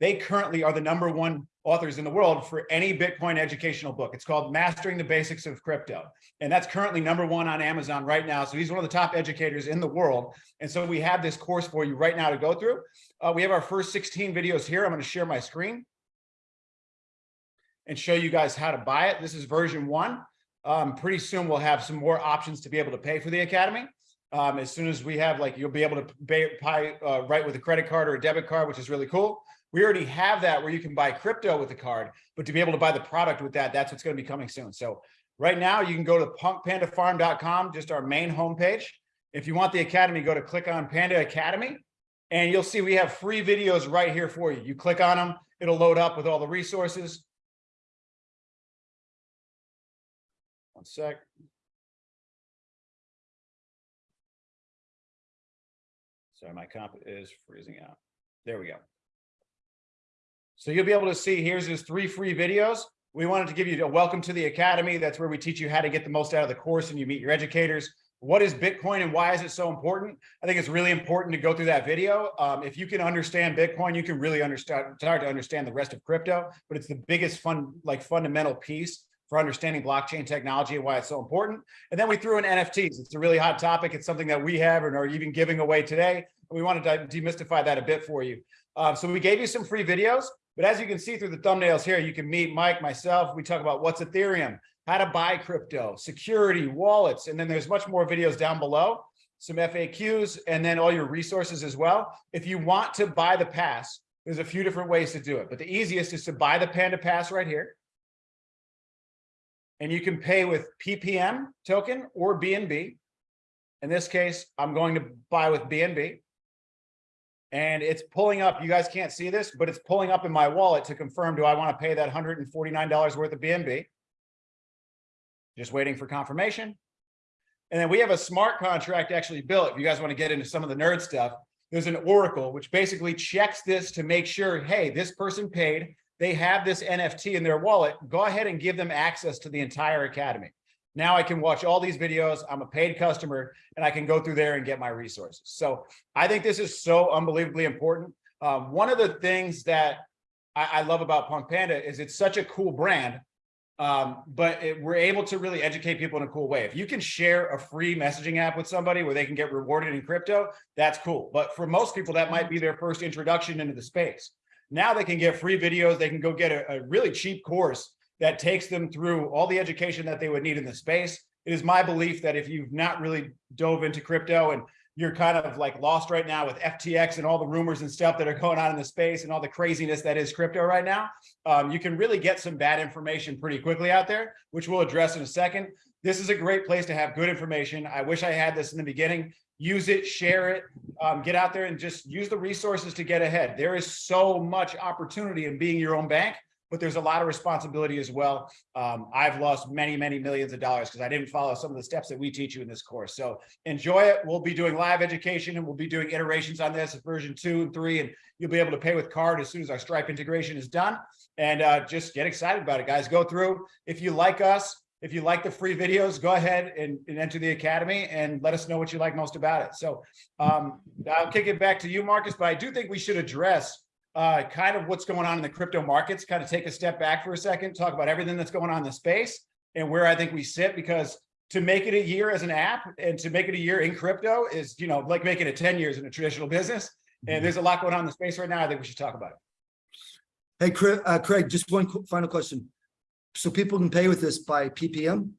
they currently are the number one authors in the world for any Bitcoin educational book. It's called Mastering the Basics of Crypto. And that's currently number one on Amazon right now. So he's one of the top educators in the world. And so we have this course for you right now to go through. Uh, we have our first 16 videos here. I'm going to share my screen and show you guys how to buy it. This is version one. Um, pretty soon we'll have some more options to be able to pay for the academy. Um, as soon as we have like, you'll be able to pay, pay uh, right with a credit card or a debit card, which is really cool. We already have that where you can buy crypto with the card, but to be able to buy the product with that, that's what's going to be coming soon. So right now you can go to punkpandafarm.com, just our main homepage. If you want the academy, go to click on Panda Academy and you'll see we have free videos right here for you. You click on them, it'll load up with all the resources. One sec. Sorry, my comp is freezing out. There we go. So you'll be able to see, here's his three free videos. We wanted to give you a welcome to the Academy. That's where we teach you how to get the most out of the course and you meet your educators. What is Bitcoin and why is it so important? I think it's really important to go through that video. Um, if you can understand Bitcoin, you can really understand, start to understand the rest of crypto, but it's the biggest fun, like fundamental piece for understanding blockchain technology and why it's so important. And then we threw in NFTs. It's a really hot topic. It's something that we have and are even giving away today. We wanted to demystify that a bit for you. Um, so we gave you some free videos, but as you can see through the thumbnails here, you can meet Mike, myself. We talk about what's Ethereum, how to buy crypto, security, wallets, and then there's much more videos down below, some FAQs, and then all your resources as well. If you want to buy the pass, there's a few different ways to do it, but the easiest is to buy the Panda Pass right here. And you can pay with PPM token or BNB. In this case, I'm going to buy with BNB. And it's pulling up, you guys can't see this, but it's pulling up in my wallet to confirm, do I want to pay that $149 worth of BNB? Just waiting for confirmation. And then we have a smart contract actually built. If you guys want to get into some of the nerd stuff, there's an Oracle, which basically checks this to make sure, hey, this person paid, they have this NFT in their wallet, go ahead and give them access to the entire academy. Now I can watch all these videos. I'm a paid customer and I can go through there and get my resources. So I think this is so unbelievably important. Um, one of the things that I, I, love about Punk Panda is it's such a cool brand, um, but it, we're able to really educate people in a cool way. If you can share a free messaging app with somebody where they can get rewarded in crypto, that's cool. But for most people, that might be their first introduction into the space. Now they can get free videos. They can go get a, a really cheap course that takes them through all the education that they would need in the space. It is my belief that if you've not really dove into crypto and you're kind of like lost right now with FTX and all the rumors and stuff that are going on in the space and all the craziness that is crypto right now, um, you can really get some bad information pretty quickly out there, which we'll address in a second. This is a great place to have good information. I wish I had this in the beginning. Use it, share it, um, get out there and just use the resources to get ahead. There is so much opportunity in being your own bank but there's a lot of responsibility as well. Um, I've lost many, many millions of dollars because I didn't follow some of the steps that we teach you in this course. So enjoy it. We'll be doing live education and we'll be doing iterations on this version two and three, and you'll be able to pay with card as soon as our Stripe integration is done. And uh, just get excited about it, guys. Go through. If you like us, if you like the free videos, go ahead and, and, enter the Academy and let us know what you like most about it. So um, I'll kick it back to you, Marcus, but I do think we should address uh, kind of what's going on in the crypto markets, kind of take a step back for a second, talk about everything that's going on in the space and where I think we sit, because to make it a year as an app and to make it a year in crypto is, you know, like making it 10 years in a traditional business. And there's a lot going on in the space right now. I think we should talk about it. Hey, Craig, uh, Craig, just one final question. So people can pay with this by PPM?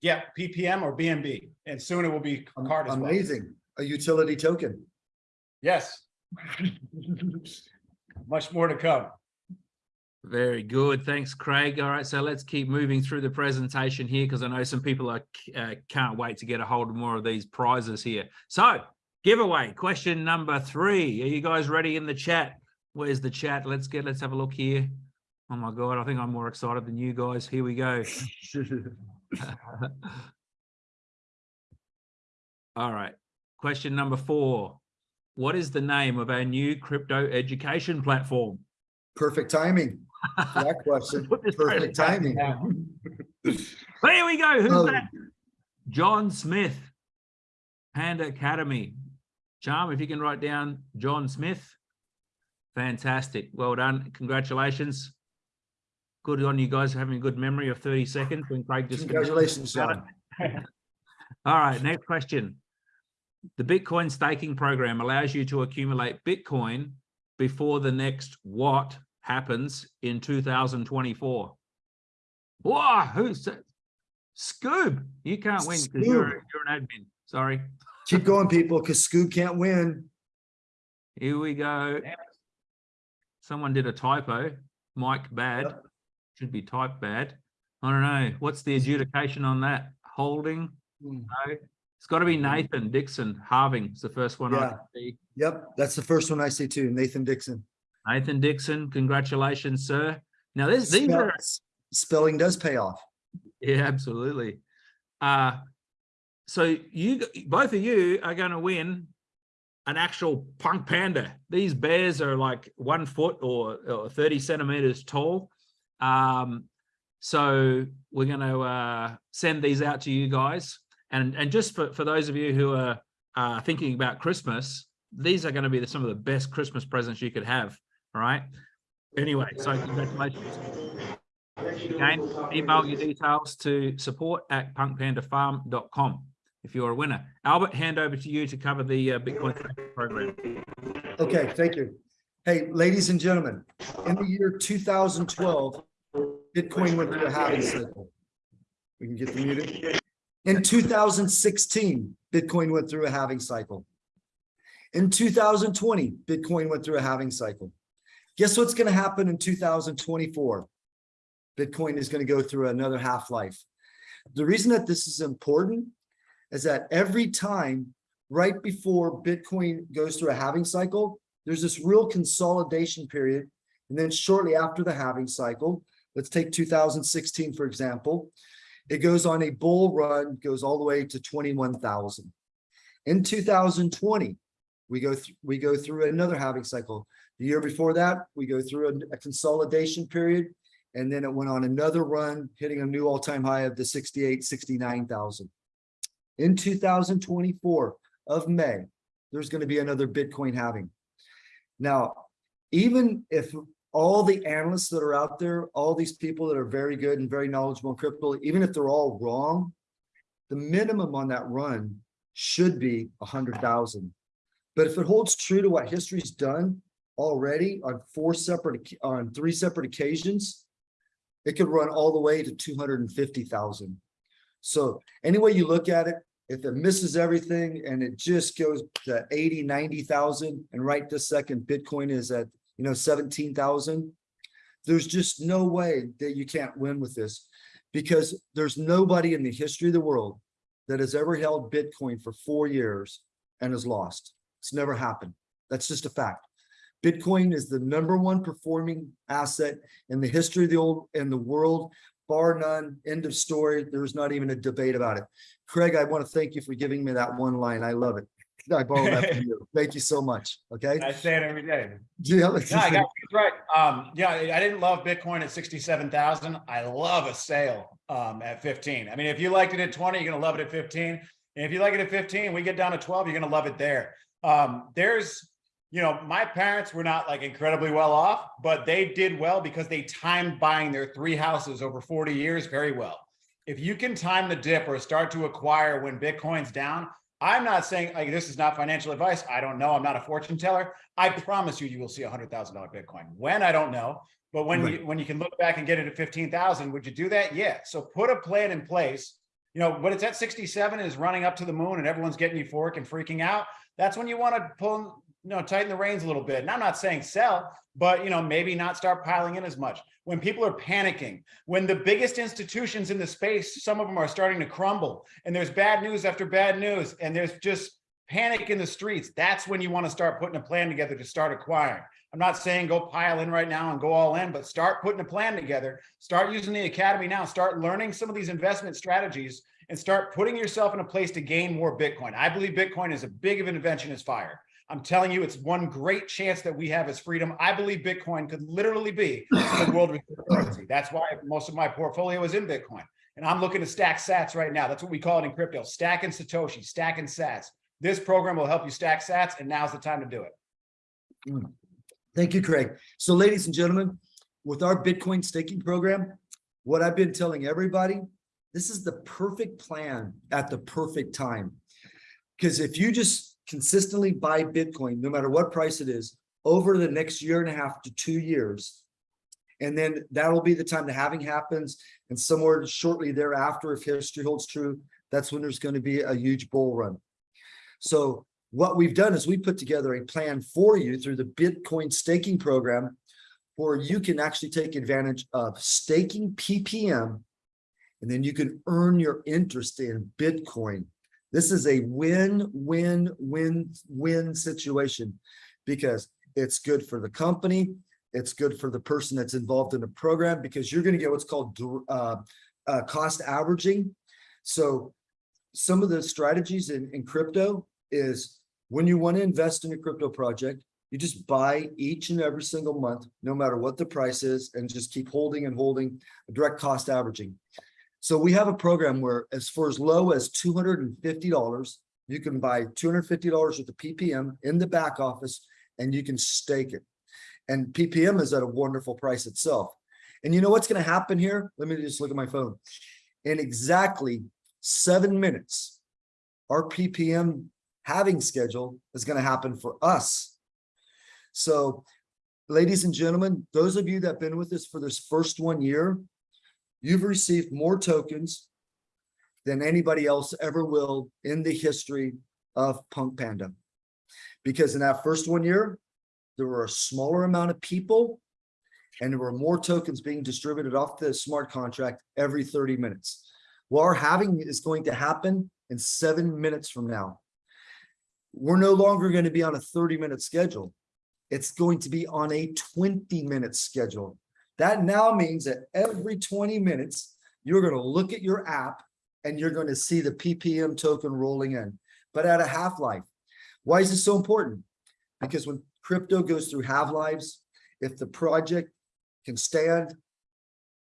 Yeah, PPM or BNB, and soon it will be card as well. Amazing. A utility token. Yes. Much more to come. Very good. Thanks, Craig. All right, so let's keep moving through the presentation here because I know some people are uh, can't wait to get a hold of more of these prizes here. So giveaway question number three. Are you guys ready in the chat? Where's the chat? Let's get, let's have a look here. Oh my God, I think I'm more excited than you guys. Here we go. All right. Question number four. What is the name of our new crypto education platform? Perfect timing. That question. Put this right Perfect timing. Now, Here we go. Who's Oh. that? John Smith, Panda Academy. Charm, if you can write down John Smith. Fantastic. Well done. Congratulations. Good on you guys for having a good memory of 30 seconds when Craig just Congratulations, John. All right, next question. The Bitcoin staking program allows you to accumulate Bitcoin before the next what happens in 2024. Whoa, who's that? Scoob, you can't win because you're, you're an admin. Sorry. Keep going, people, because Scoop can't win. Here we go. Someone did a typo. Mike bad. Yep. Should be type bad. I don't know. What's the adjudication on that? Holding? Hmm. No. It's got to be Nathan Dixon. Halving is the first one Yeah. can see. Yep, that's the first one I see too, Nathan Dixon. Nathan Dixon, congratulations, sir. Now this, these Spell- are, Spelling does pay off. yeah, absolutely. Uh, so you, both of you are going to win an actual punk panda. These bears are like one foot or, or 30 centimeters tall. Um, so we're going to uh, send these out to you guys. And, and just for, for those of you who are uh, thinking about Christmas, these are going to be the, some of the best Christmas presents you could have. right? Anyway, so congratulations. Again, email your details to support at punkpandafarm.com if you're a winner. Albert, hand over to you to cover the uh, Bitcoin program. Okay, thank you. Hey, ladies and gentlemen, in the year two thousand twelve, Bitcoin went through a halving cycle. We can get the muted. In two thousand sixteen, Bitcoin went through a halving cycle. In two thousand twenty, Bitcoin went through a halving cycle. Guess what's gonna happen in two thousand twenty-four? Bitcoin is gonna go through another half-life. The reason that this is important is that every time right before Bitcoin goes through a halving cycle, there's this real consolidation period. And then shortly after the halving cycle, let's take 2016, for example, it goes on a bull run, goes all the way to 21,000. In 2020, we go through we go through another halving cycle. The year before that, we go through a, a consolidation period, and then it went on another run, hitting a new all-time high of the 68, 69,000. In 2024 of May, there's going to be another Bitcoin halving. Now, even if all the analysts that are out there, all these people that are very good and very knowledgeable in crypto, even if they're all wrong, the minimum on that run should be a hundred thousand. But if it holds true to what history's done already on four separate, on three separate occasions, it could run all the way to two hundred and fifty thousand. So any way you look at it, if it misses everything and it just goes to 80, 90,000 and right this second Bitcoin is at, you know, 17,000, there's just no way that you can't win with this because there's nobody in the history of the world that has ever held Bitcoin for four years and has lost. It's never happened. That's just a fact. Bitcoin is the number one performing asset in the history of the old in the world, bar none, end of story. There's not even a debate about it. Craig, I want to thank you for giving me that one line. I love it. I borrowed that from you. Thank you so much. Okay. I say it every day. Yeah, No, I got right. Um, yeah, I didn't love Bitcoin at sixty-seven thousand. I love a sale um at fifteen. I mean, if you liked it at twenty, you're gonna love it at fifteen. And if you like it at fifteen, we get down to twelve, you're gonna love it there. Um, there's, you know, my parents were not like incredibly well off, but they did well because they timed buying their three houses over 40 years very well. If you can time the dip or start to acquire when Bitcoin's down, I'm not saying like this is not financial advice. I don't know. I'm not a fortune teller. I promise you, you will see a hundred thousand dollar Bitcoin. When I don't know, but when you when you can look back and get it at fifteen thousand, would you do that? Yeah. So put a plan in place. You know, when it's at 67 is running up to the moon and everyone's getting euphoric and freaking out. That's when you want to pull, you know, tighten the reins a little bit. And I'm not saying sell, but you know, maybe not start piling in as much. When people are panicking, when the biggest institutions in the space, some of them are starting to crumble, and there's bad news after bad news, and there's just panic in the streets, that's when you want to start putting a plan together to start acquiring. I'm not saying go pile in right now and go all in, but start putting a plan together. Start using the academy now. Start learning some of these investment strategies and start putting yourself in a place to gain more Bitcoin. I believe Bitcoin is as big of an invention as fire. I'm telling you, it's one great chance that we have as freedom. I believe Bitcoin could literally be the world currency. That's why most of my portfolio is in Bitcoin. And I'm looking to stack sats right now. That's what we call it in crypto, stacking Satoshi, stacking sats. This program will help you stack sats, and now's the time to do it. Mm. Thank you, Craig. So ladies and gentlemen, with our Bitcoin staking program, what I've been telling everybody, this is the perfect plan at the perfect time. Because if you just consistently buy Bitcoin, no matter what price it is, over the next year and a half to two years, And then that'll be the time the halving happens and somewhere shortly thereafter, if history holds true, that's when there's going to be a huge bull run. So what we've done is we put together a plan for you through the Bitcoin staking program where you can actually take advantage of staking PPM and then you can earn your interest in Bitcoin. This is a win, win, win, win situation because it's good for the company. It's good for the person that's involved in the program because you're going to get what's called uh, uh, cost averaging. So some of the strategies in, in crypto is when you want to invest in a crypto project, you just buy each and every single month, no matter what the price is, and just keep holding and holding direct cost averaging. So we have a program where as for as low as $250, you can buy $250 with the PPM in the back office and you can stake it. And PPM is at a wonderful price itself. And you know what's going to happen here? Let me just look at my phone. In exactly seven minutes, our PPM halving schedule is going to happen for us. So ladies and gentlemen, those of you that have been with us for this first one year, you've received more tokens than anybody else ever will in the history of Punk Panda. Because in that first one year, there were a smaller amount of people and there were more tokens being distributed off the smart contract every 30 minutes. Well, our halving is going to happen in seven minutes from now. We're no longer going to be on a 30 minute schedule. It's going to be on a 20 minute schedule. That now means that every 20 minutes, you're going to look at your app and you're going to see the PPM token rolling in, but at a half-life. Why is this so important? Because when crypto goes through half-lives, if the project can stand,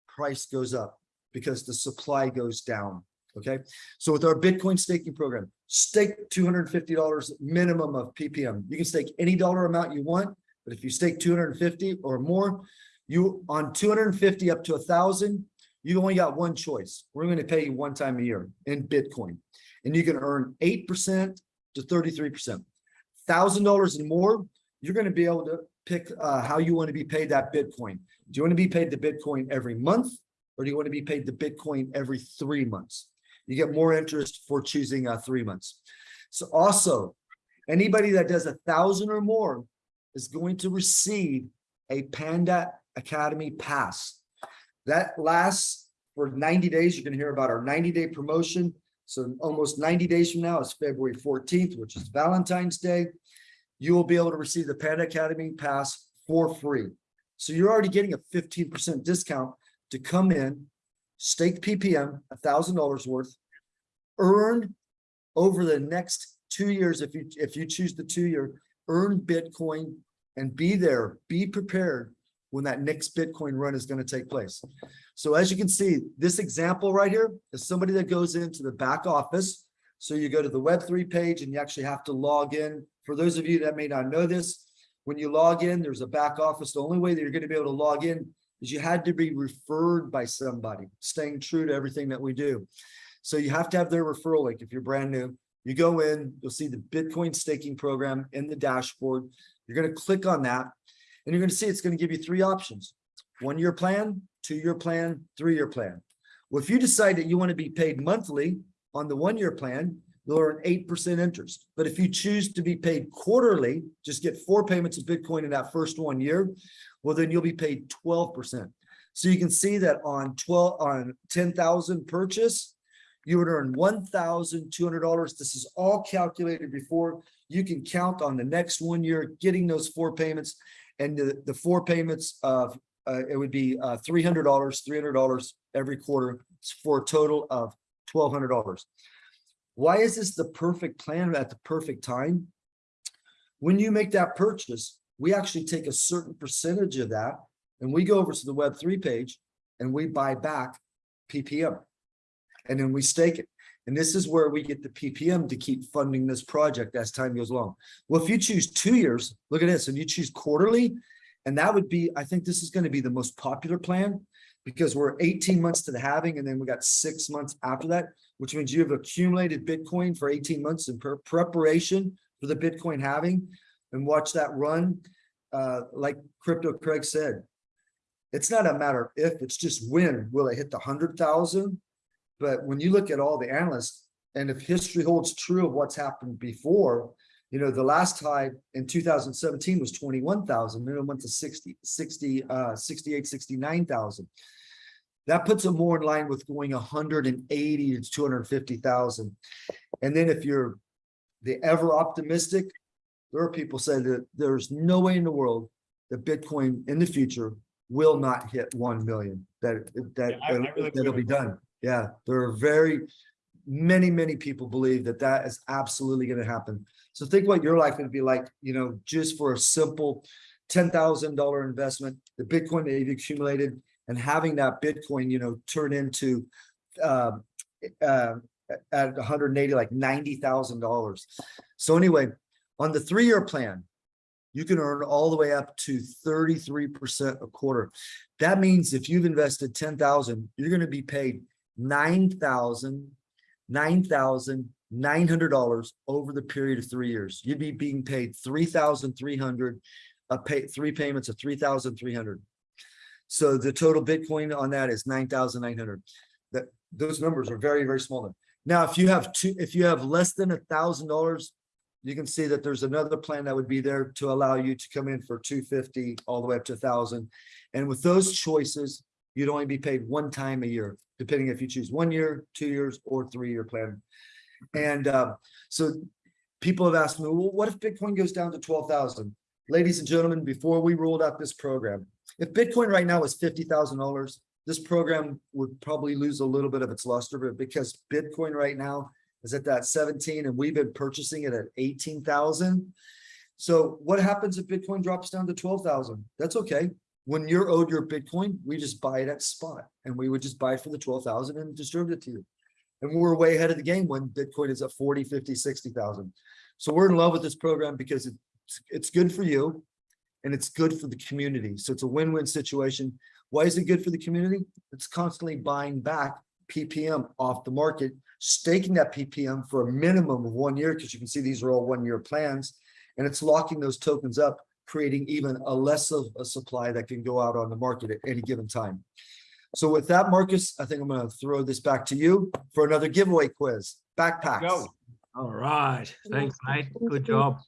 price goes up because the supply goes down. Okay, so with our Bitcoin staking program, stake $250 minimum of PPM. You can stake any dollar amount you want, but if you stake 250 or more, you on 250 up to a thousand, you only got one choice. We're going to pay you one time a year in Bitcoin, and you can earn 8% to 33%. Thousand dollars and more, you're going to be able to pick uh, how you want to be paid that Bitcoin. Do you want to be paid the Bitcoin every month, or do you want to be paid the Bitcoin every three months? You get more interest for choosing uh, three months. So also, anybody that does a thousand or more is going to receive a Panda Academy Pass. That lasts for 90 days. You can hear about our 90 day promotion. So almost 90 days from now is February 14th, which is Valentine's Day. You will be able to receive the Panda Academy Pass for free. So you're already getting a 15% discount to come in, stake PPM, $1,000 worth, earn over the next two years, if you if you choose the two year, earn Bitcoin and be there, be prepared when that next Bitcoin run is going to take place. So as you can see, this example right here is somebody that goes into the back office. So you go to the Web3 page and you actually have to log in. For those of you that may not know this, when you log in, there's a back office. The only way that you're going to be able to log in is you had to be referred by somebody, staying true to everything that we do. So you have to have their referral link if you're brand new. You go in, you'll see the Bitcoin staking program in the dashboard. You're going to click on that and you're going to see it's going to give you three options. One year plan, two year plan, three year plan. Well, if you decide that you want to be paid monthly on the one year plan, you'll earn 8% interest. But if you choose to be paid quarterly, just get four payments of Bitcoin in that first one year, well, then you'll be paid 12%. So you can see that on 12 on 10,000 purchase, you would earn $1,200. This is all calculated before you can count on the next one year getting those four payments and the, the four payments of uh, it would be uh, $300, $300 every quarter for a total of $1,200. Why is this the perfect plan at the perfect time? When you make that purchase, we actually take a certain percentage of that and we go over to the Web3 page and we buy back PPM and then we stake it. And this is where we get the PPM to keep funding this project as time goes along. Well, if you choose two years, look at this, and you choose quarterly, and that would be, I think this is going to be the most popular plan because we're 18 months to the halving, and then we got six months after that, which means you have accumulated Bitcoin for 18 months in pre preparation for the Bitcoin halving and watch that run. Uh, like Crypto Craig said, It's not a matter of if, it's just when will it hit the hundred thousand? But when you look at all the analysts, and if history holds true of what's happened before, you know, the last high in two thousand seventeen was twenty-one thousand, then it went to 60, 60, uh, 68, 69,000. That puts it more in line with going hundred and eighty to two hundred and fifty thousand. And then if you're the ever optimistic, there are people say that there's no way in the world that Bitcoin in the future will not hit one million, that, that, Yeah, I- I really that'll be done. Yeah, there are very, many, many people believe that that is absolutely gonna happen. So think what your life would be like, you know, just for a simple ten thousand dollar investment, the Bitcoin that you've accumulated and having that Bitcoin, you know, turn into uh, uh, at hundred and eighty, like ninety thousand dollars. So anyway, on the three-year plan, you can earn all the way up to thirty-three percent a quarter. That means if you've invested ten thousand, you're gonna be paid nine thousand, nine thousand nine hundred dollars over the period of three years. You'd be being paid three thousand three hundred, uh, pay, three payments of three thousand three hundred. So the total Bitcoin on that is nine thousand nine hundred. That, those numbers are very, very small. Now, if you have two, if you have less than a thousand dollars, you can see that there's another plan that would be there to allow you to come in for two fifty all the way up to thousand. And with those choices, you'd only be paid one time a year, depending if you choose one year, two years, or three-year plan. And uh, so people have asked me, well, what if Bitcoin goes down to twelve thousand? Ladies and gentlemen, before we rolled out this program, if Bitcoin right now is fifty thousand dollars, this program would probably lose a little bit of its luster, because Bitcoin right now is at that seventeen and we've been purchasing it at eighteen thousand. So what happens if Bitcoin drops down to twelve thousand? That's okay. When you're owed your Bitcoin, we just buy it at spot and we would just buy for the twelve thousand and distribute it to you. And we're way ahead of the game when Bitcoin is at 40, 50, 60,000. So we're in love with this program because it's, it's good for you and it's good for the community. So it's a win-win situation. Why is it good for the community? It's constantly buying back PPM off the market, staking that PPM for a minimum of one year, because you can see these are all one-year plans. And it's locking those tokens up, creating even a less of a supply that can go out on the market at any given time. So with that, Marcus, I think I'm gonna throw this back to you for another giveaway quiz. Backpacks. Go. All right. Thanks, mate. Good job.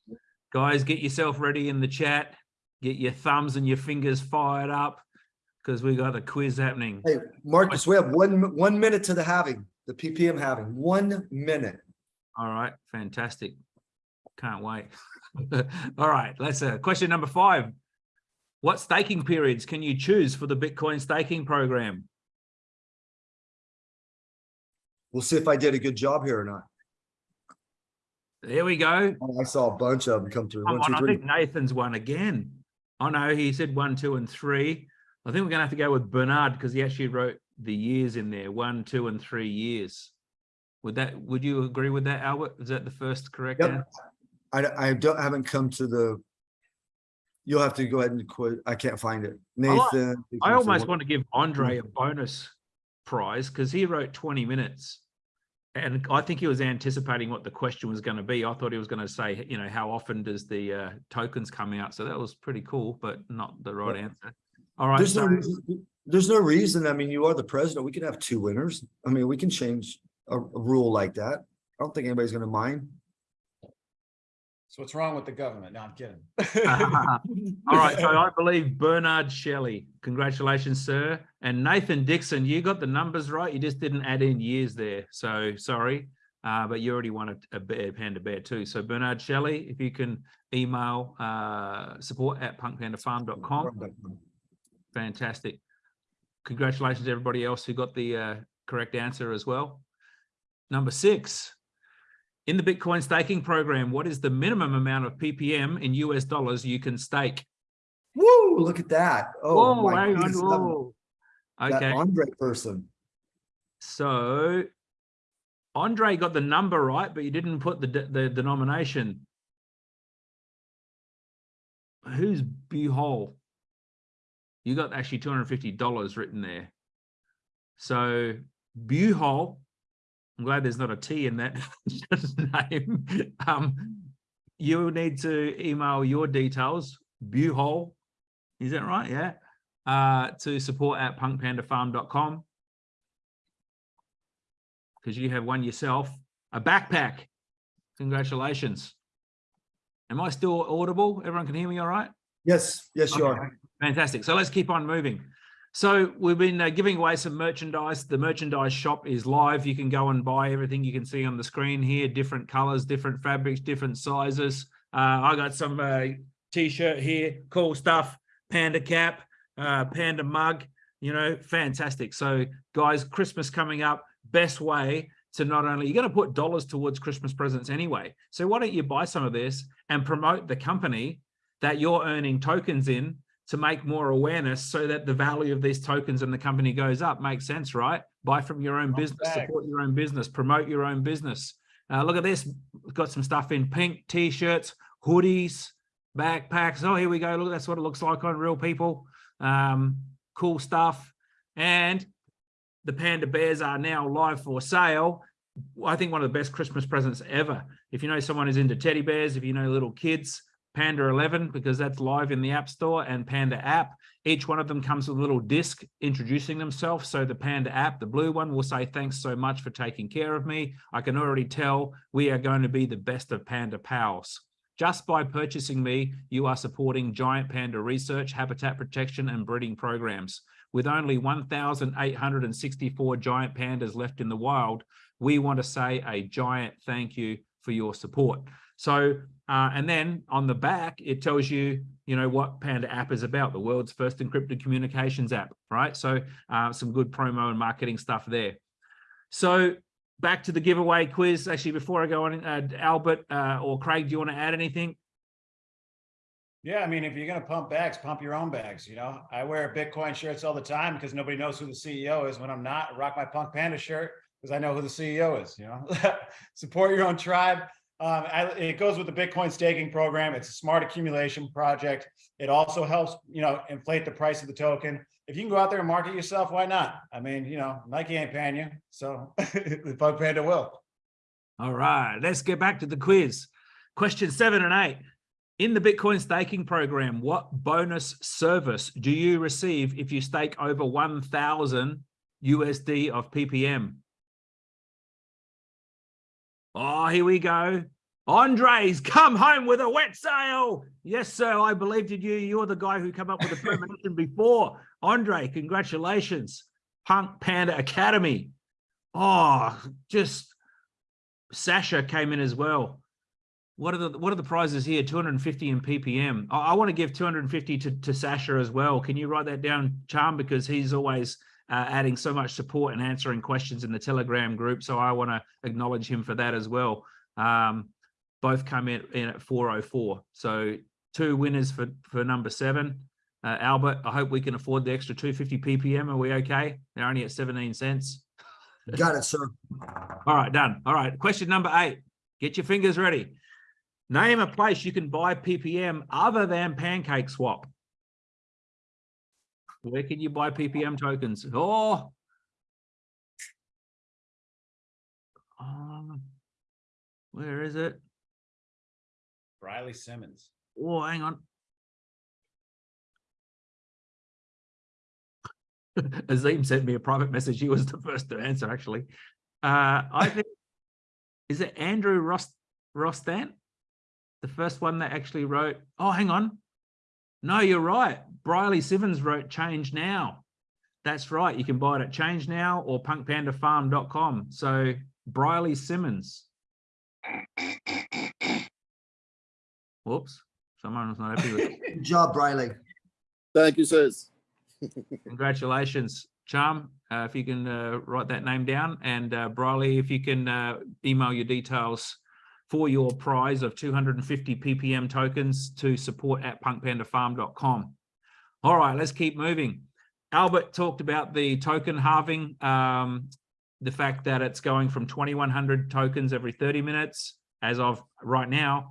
Guys, get yourself ready in the chat. Get your thumbs and your fingers fired up because we got a quiz happening. Hey, Marcus, we have one, one minute to the halving, the PPM halving, one minute. All right. Fantastic. Can't wait. All right. Let's uh, question number five. What staking periods can you choose for the Bitcoin staking program? We'll see if I did a good job here or not. There we go. Oh, I saw a bunch of them come through. One, on, two, I think Nathan's one again. Oh no, he said one, two, and three. I think we're gonna have to go with Bernard because he actually wrote the years in there, one, two, and three years. Would that, would you agree with that, Albert? Is that the first correct Yep. answer? I, I don't, haven't come to the. You'll have to go ahead and quit. I can't find it. Nathan. I almost want to give. Andre a bonus prize because he wrote 20 minutes. And I think he was anticipating what the question was going to be. I thought he was going to say, you know, how often does the uh, tokens come out? So that was pretty cool, but not the right Yeah. answer. All right. There's no, so- there's no reason. I mean, you are the president. We can have two winners. I mean, we can change a, a rule like that. I don't think anybody's gonna mind. So what's wrong with the government? No, I'm kidding. All right, so I believe Bernard Shelley. Congratulations, sir. And Nathan Dixon, you got the numbers right. You just didn't add in years there. So sorry, uh, but you already won a, a bear, panda bear too. So Bernard Shelley, if you can email uh, support at punkpandafarm.com. Fantastic. Congratulations, to everybody else who got the uh, correct answer as well. Number six, in the Bitcoin staking program, what is the minimum amount of PPM in US dollars you can stake? Woo, look at that. Oh, Whoa, my goodness, that- whoa. That Okay, Andre person. so Andre got the number right, but you didn't put the, de- the denomination. Who's Buhol? You got actually $250 written there. So Buhol, I'm glad there's not a T in that name. Um, you will need to email your details, Buhol. Is that right? Yeah. uh, to support at punkpandafarm.com because you have one yourself a backpack. Congratulations. Am I still audible? Everyone can hear me all right? Yes, yes, you are. Fantastic. So let's keep on moving. So we've been uh, giving away some merchandise. The merchandise shop is live. You can go and buy everything you can see on the screen here, different colors, different fabrics, different sizes. Uh, I got some uh, t-shirt here, cool stuff, panda cap, uh, panda mug, you know, fantastic. So guys, Christmas coming up, best way to not only, you're going to put dollars towards Christmas presents anyway. So why don't you buy some of this and promote the company that you're earning tokens in to make more awareness so that the value of these tokens and the company goes up. Makes sense, right? Buy from your own business, support your own business, promote your own business. Uh, look at this, got some stuff in pink, t-shirts, hoodies, backpacks. Oh, here we go. Look, that's what it looks like on real people. Um, cool stuff. And the panda bears are now live for sale. I think one of the best Christmas presents ever. If you know someone who's into teddy bears, if you know little kids, Panda 11 because that's live in the App Store and Panda app. Each one of them comes with a little disc introducing themselves. So the Panda app, the blue one will say, thanks so much for taking care of me. I can already tell we are going to be the best of Panda pals. Just by purchasing me, you are supporting giant panda research, habitat protection and breeding programs. With only 1,864 giant pandas left in the wild, we want to say a giant thank you for your support. So, uh, and then on the back, it tells you, you know, what Panda app is about, the world's first encrypted communications app, right? So uh, some good promo and marketing stuff there. So back to the giveaway quiz. Actually, before I go on, uh, Albert uh, or Craig, do you want to add anything? Yeah, I mean, if you're gonna pump bags, pump your own bags, you know? I wear Bitcoin shirts all the time because nobody knows who the CEO is. When I'm not, rock my Punk Panda shirt because I know who the CEO is, you know? Support your own tribe. Um, I, it goes with the Bitcoin staking program. It's a smart accumulation project. It also helps, you know, inflate the price of the token. If you can go out there and market yourself, why not? I mean, you know, Nike ain't paying you, so the Punk Panda will. All right, let's get back to the quiz. Question seven and eight. In the Bitcoin staking program, what bonus service do you receive if you stake over 1,000 USD of PPM? Oh, here we go. Andres, come home with a wet sail. Yes, sir, I believed in you. You're the guy who came up with the premonition before. Andre, congratulations. Punk Panda Academy. Oh, just Sasha came in as well. What are the what are the prizes here? 250 in ppm. I, I want to give 250 to, to Sasha as well. Can you write that down, Charm? Because he's always uh, adding so much support and answering questions in the Telegram group. So I want to acknowledge him for that as well. Um, both come in, in at 404. So two winners for for number seven. Uh, Albert, I hope we can afford the extra 250 ppm. Are we okay? They're only at 17 cents. Got it, sir. All right, done. All right, question number eight. Get your fingers ready. Name a place you can buy PPM other than Pancake Swap. Where can you buy PPM tokens? Oh, Um, where is it? Riley Simmons. Oh, hang on. Azim sent me a private message. He was the first to answer, actually. Uh, I think, is it Andrew Rost Rostan? The first one that actually wrote, oh, hang on. No, you're right. Briley Simmons wrote change now. That's right. You can buy it at change now or punkpandafarm.com. So Briley Simmons. Whoops. Someone was not happy with it. Good job, Riley. Thank you, sirs. Congratulations, Charm. Uh, if you can uh, write that name down and uh, Briley, if you can uh, email your details for your prize of 250 ppm tokens to support at punkpandafarm.com. All right, let's keep moving. Albert talked about the token halving, um, the fact that it's going from 2100 tokens every 30 minutes as of right now,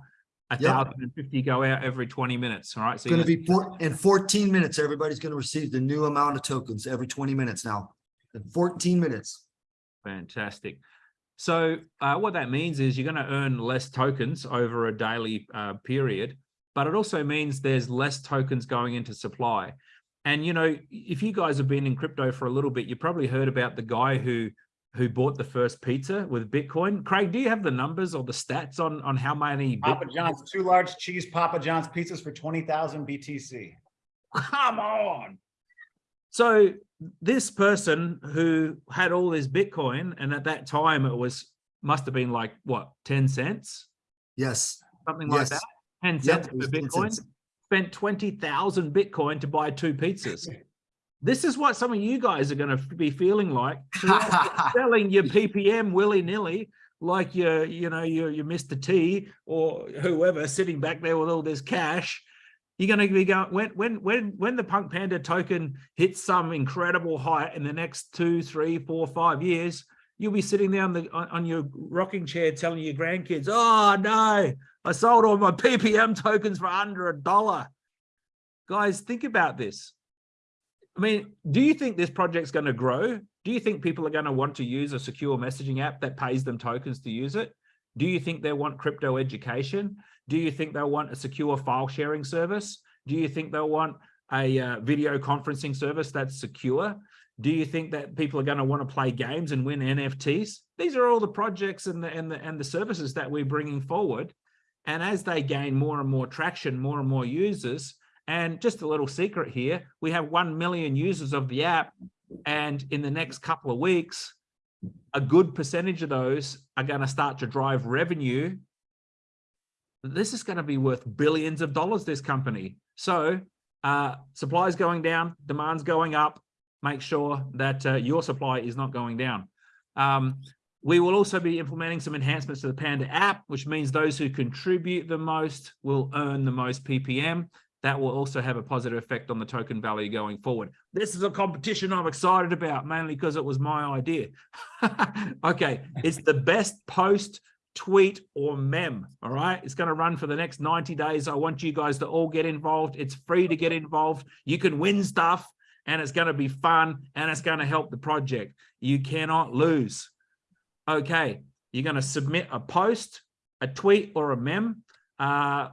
a Yeah. 1050 go out every 20 minutes. All right, so It's gonna be four, in fourteen minutes, everybody's gonna receive the new amount of tokens every twenty minutes now. In fourteen minutes. Fantastic. So uh, what that means is you're going to earn less tokens over a daily uh, period, but it also means there's less tokens going into supply. And, you know, if you guys have been in crypto for a little bit, you probably heard about the guy who who bought the first pizza with Bitcoin. Craig, do you have the numbers or the stats on, on how many? Papa Bitcoin- John's, two large cheese Papa John's pizzas for 20,000 BTC. Come on. So this person who had all this Bitcoin, and at that time it was, must have been like, what, 10 cents? Yes, Something like Yes. that? 10 Yep, cents was 10 Bitcoin? cents. Spent 20,000 Bitcoin to buy two pizzas. This is what some of you guys are going to be feeling like. Selling your PPM willy nilly, like your, you know, your, your Mr. T or whoever sitting back there with all this cash. You're going to be going when, when, when, when the Punk Panda token hits some incredible height in the next two, three, four, five years, you'll be sitting there on the on, your rocking chair telling your grandkids, "Oh no, I sold all my PPM tokens for under a dollar." Guys, think about this. I mean, do you think this project's going to grow? Do you think people are going to want to use a secure messaging app that pays them tokens to use it? Do you think they want crypto education? Do you think they'll want a secure file sharing service? Do you think they'll want a uh, video conferencing service that's secure? Do you think that people are going to want to play games and win NFTs? These are all the projects and the, and the, and the services that we're bringing forward. And as they gain more and more traction, more and more users, and just a little secret here, we have 1 million users of the app. And in the next couple of weeks, a good percentage of those are going to start to drive revenue. This is going to be worth billions of dollars, this company. So uh, supply's going down, demand's going up. Make sure that uh, your supply is not going down. Um, we will also be implementing some enhancements to the Panda app, which means those who contribute the most will earn the most PPM. That will also have a positive effect on the token value going forward. This is a competition I'm excited about, mainly because it was my idea. okay, it's the best post, tweet, or mem. All right, it's going to run for the next 90 days. I want you guys to all get involved. It's free to get involved. You can win stuff, and it's going to be fun, and it's going to help the project. You cannot lose. Okay, you're going to submit a post, a tweet, or a mem. Uh,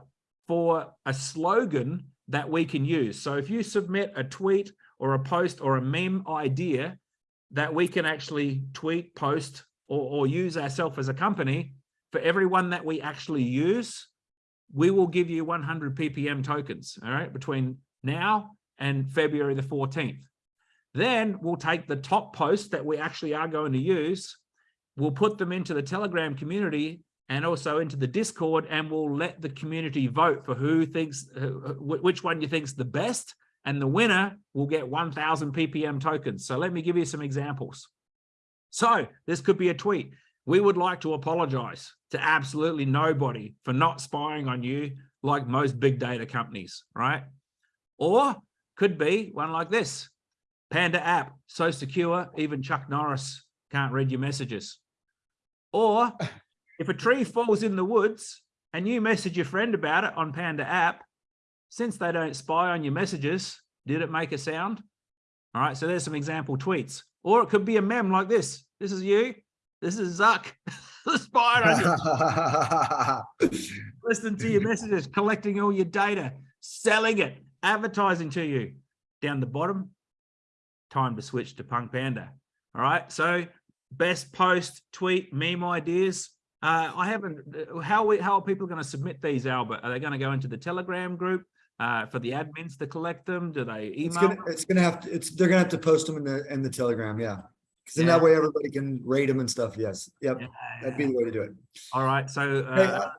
for a slogan that we can use. So if you submit a tweet or a post or a meme idea that we can actually tweet, post, or, or use ourselves as a company, for everyone that we actually use, we will give you 100 ppm tokens, all right, between now and February the 14th. Then we'll take the top posts that we actually are going to use, we'll put them into the Telegram community and also into the Discord, and we'll let the community vote for who thinks, uh, which one you think's the best, and the winner will get 1,000 ppm tokens. So let me give you some examples. So this could be a tweet. We mm. would like to apologize to absolutely nobody for not spying on you like most big data companies, right? Or could be one like this. Panda app, so secure, even Chuck Norris can't read your messages. Or if a tree falls in the woods and you message your friend about it on Panda app, since they don't spy on your messages, did it make a sound? All right, so there's some example tweets. Or it could be a mem like this. This is you. This is Zuck. the spider. Listening to your messages, collecting all your data, selling it, advertising to you. Down the bottom, time to switch to Punk Panda. All right, so best post, tweet, meme ideas. Uh, I haven't, how, we, how are people going to submit these, Albert? Are they going to go into the Telegram group uh, for the admins to collect them? Do they It's email? gonna, it's gonna have, to. it's, they're gonna have to post them in the, in the Telegram, yeah. Cause then Yeah. that way everybody can rate them and stuff, yes, yep, that'd be the way to do it. All right, so Hey, uh, uh,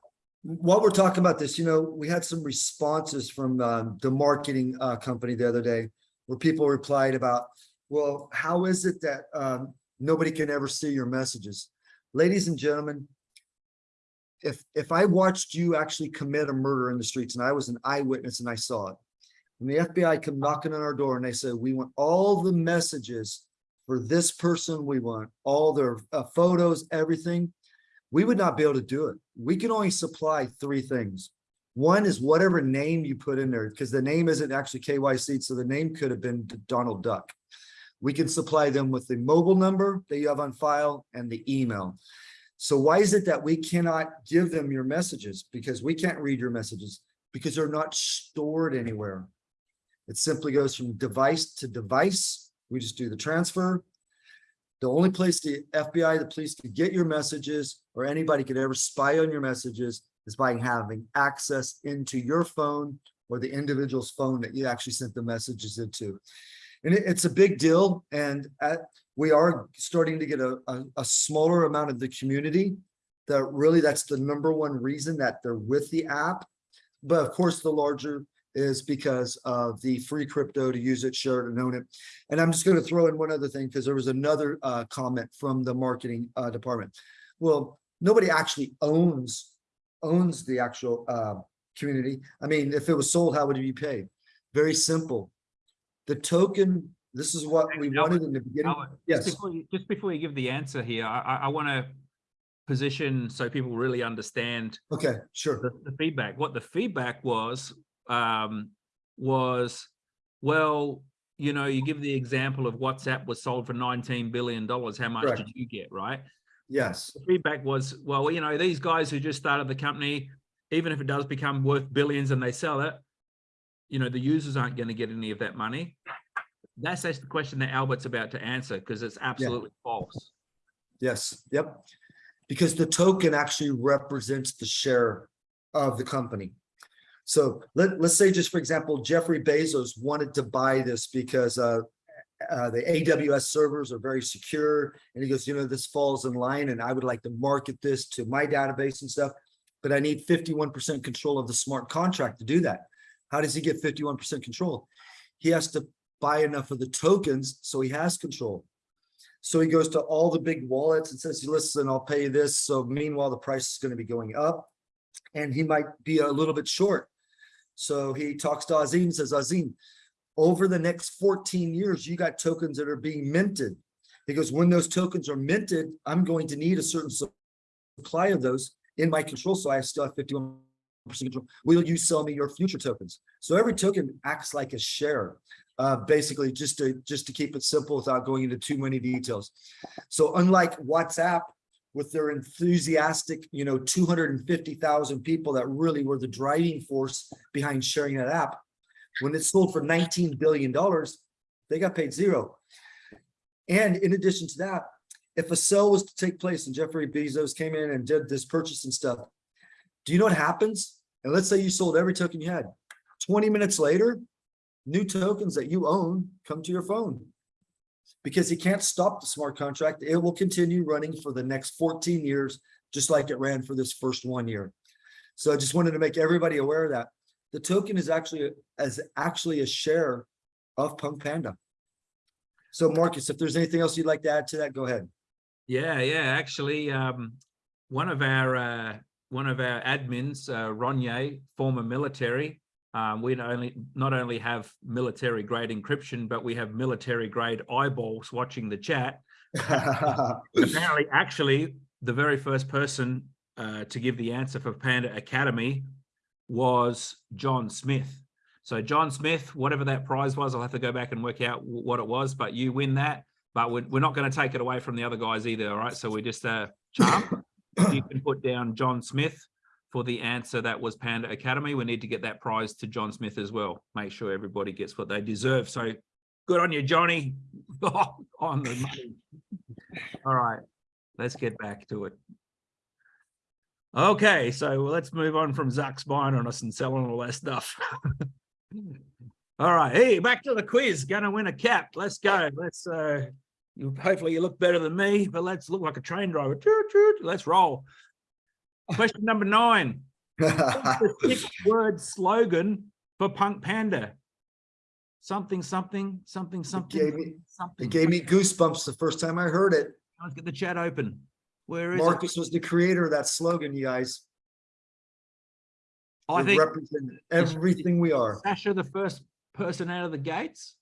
While we're talking about this, you know, we had some responses from um, the marketing uh, company the other day where people replied about, well, how is it that um, nobody can ever see your messages? Ladies and gentlemen, if if I watched you actually commit a murder in the streets and I was an eyewitness and I saw it, and the FBI come knocking on our door and they say, we want all the messages for this person, we want all their uh, photos, everything, we would not be able to do it. We can only supply three things. One is whatever name you put in there, because the name isn't actually KYC, so the name could have been Donald Duck. We can supply them with the mobile number that you have on file and the email. So why is it that we cannot give them your messages? Because we can't read your messages because they're not stored anywhere. It simply goes from device to device. We just do the transfer. The only place the FBI, the police can get your messages or anybody could ever spy on your messages is by having access into your phone or the individual's phone that you actually sent the messages into. And it- it's a big deal and at, we are starting to get a, a, a smaller amount of the community that really, that's the number one reason that they're with the app. But of course, the larger is because of the free crypto to use it, share it and own it. And I'm just going to throw in one other thing because there was another uh, comment from the marketing uh, department. Well, nobody actually owns owns the actual uh, community. I mean, if it was sold, how would it be paid? Very simple. The token, this is what we Albert, wanted in the beginning. Albert, Yes. Just before you, just before you give the answer here, I, I, I want to position so people really understand Okay, sure. the, the feedback. What the feedback was, um, was, well, you know, you give the example of WhatsApp was sold for $19 billion. How much Correct. did you get, right? Yes, The feedback was, well, you know, these guys who just started the company, even if it does become worth billions and they sell it, you know, the users aren't going to get any of that money. That's, that's the question that Albert's about to answer because it's absolutely false. yes, yep. Because the token actually represents the share of the company. So let, let's say just for example, Jeffrey Bezos wanted to buy this because uh, uh, the AWS servers are very secure. And he goes, you know, this falls in line and I would like to market this to my database and stuff. But I need 51% control of the smart contract to do that. How does he get 51% control? He has to buy enough of the tokens so he has control. So he goes to all the big wallets and says, listen, I'll pay you this. So meanwhile, the price is going to be going up and he might be a little bit short. So he talks to Azim, says, Azim, over the next 14 years, you got tokens that are being minted. He goes, when those tokens are minted, I'm going to need a certain supply of those in my control. So I still have 51% control. Will you sell me your future tokens? So every token acts like a share, uh, basically just to just to keep it simple without going into too many details. So unlike WhatsApp, with their enthusiastic, you know, 250,000 people that really were the driving force behind sharing that app, when it sold for 19 billion dollars, they got paid zero. And in addition to that, if a sale was to take place and Jeffrey Bezos came in and did this purchase and stuff, do you know what happens? And let's say you sold every token you had. 20 minutes later, new tokens that you own come to your phone. Because he can't stop the smart contract. It will continue running for the next 14 years, just like it ran for this first one year. So I just wanted to make everybody aware of that. The token is actually as actually a share of Punk Panda. So Marcus, if there's anything else you'd like to add to that, go ahead. Yeah, yeah. Actually, um, one of our uh, one of our admins, uh, Ronye, former military, um, we not only not only have military grade encryption, but we have military grade eyeballs watching the chat. Apparently, actually, the very first person uh, to give the answer for Panda Academy was John Smith. So John Smith, whatever that prize was, I'll have to go back and work out what it was, but you win that. But we're, we're not going to take it away from the other guys either. All right. So we're just uh, charm. you can put down John Smith for the answer that was Panda Academy. We need to get that prize to John Smith as well. Make sure everybody gets what they deserve. So good on you, Johnny. on the money. All right. Let's get back to it. Okay, so let's move on from Zuck's buying on us and selling all that stuff. all right, hey, back to the quiz. Gonna win a cap. Let's go. Let's uh you hopefully you look better than me, but let's look like a train driver. Let's roll. Question number nine. the six word slogan for Punk Panda. Something, something, something, something, gave me- something. It gave me goosebumps the first time I heard it. Let's get the chat open. Where is it? Marcus was the creator of that slogan, you guys. I It think represented everything we are. Sasha, the first person out of the gates.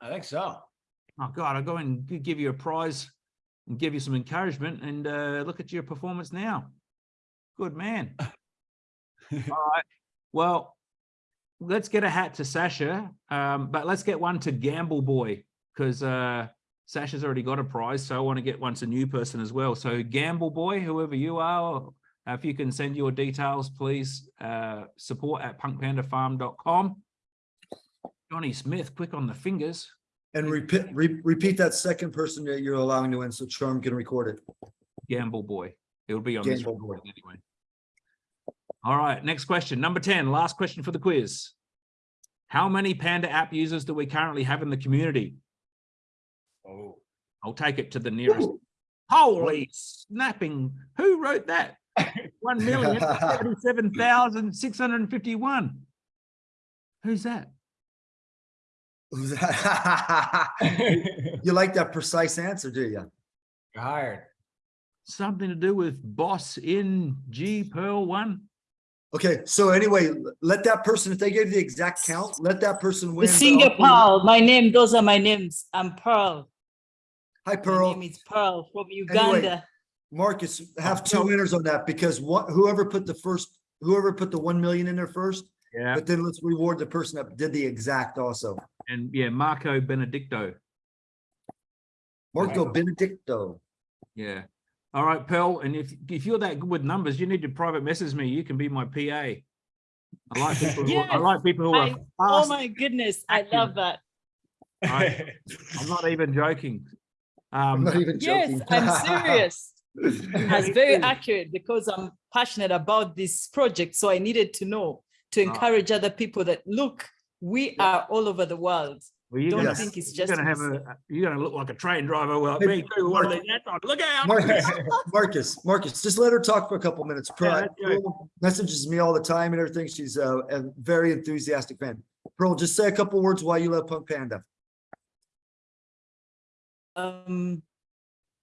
I think so. Oh God, I'll go and give you a prize and give you some encouragement and uh, look at your performance now. Good man. All right. Well, let's get a hat to Sasha, um, but let's get one to Gamble Boy because uh, Sasha's already got a prize. So I want to get one to a new person as well. So Gamble Boy, whoever you are, if you can send your details, please uh, support at punkpandafarm.com. Johnny Smith, quick on the fingers. And repeat, re- repeat that second person that you're allowing to win, so Charm can record it. Gamble boy. It'll be on this Gamble boy. recording anyway. All right, next question, number 10, last question for the quiz. How many Panda app users do we currently have in the community? Oh. I'll take it to the nearest. Holy snapping, who wrote that? One million seventy-seven thousand six hundred and fifty-one. Who's that? Who's that? You like that precise answer, do you? Hired. Something to do with boss in G Pearl one? Okay, so anyway, let that person, if they gave the exact count, let that person win. The singer Pearl, my name, those are my names. I'm Pearl. Hi Pearl. My name is Pearl from Uganda. Marcus, have oh, two winners on that because what, whoever put the first, whoever put the one million in there first, Yeah. but then let's reward the person that did the exact also. And yeah, Marco Benedicto. Marco Benedicto. Yeah. All right, Pearl. And if if you're that good with numbers, you need to private message me. You can be my PA. I like people. Who, I like people who are I- Oh my goodness, I love that. I, I'm not even joking. I'm Um, not even joking. Yes, joking. I'm serious. That's very accurate because I'm passionate about this project. So I needed to know to encourage other people that look, we are all over the world. well, you're Don't gonna, think it's you're just. gonna have a. You're gonna look like a train driver. Well, Hey, me too. One of Mark- these hats on. Look out! Marcus, Marcus, Marcus, just let her talk for a couple minutes. Pearl Yeah, that's right. Pearl messages me all the time and everything. She's a, a very enthusiastic fan. Pearl, just say a couple words why you love Punk Panda. Um,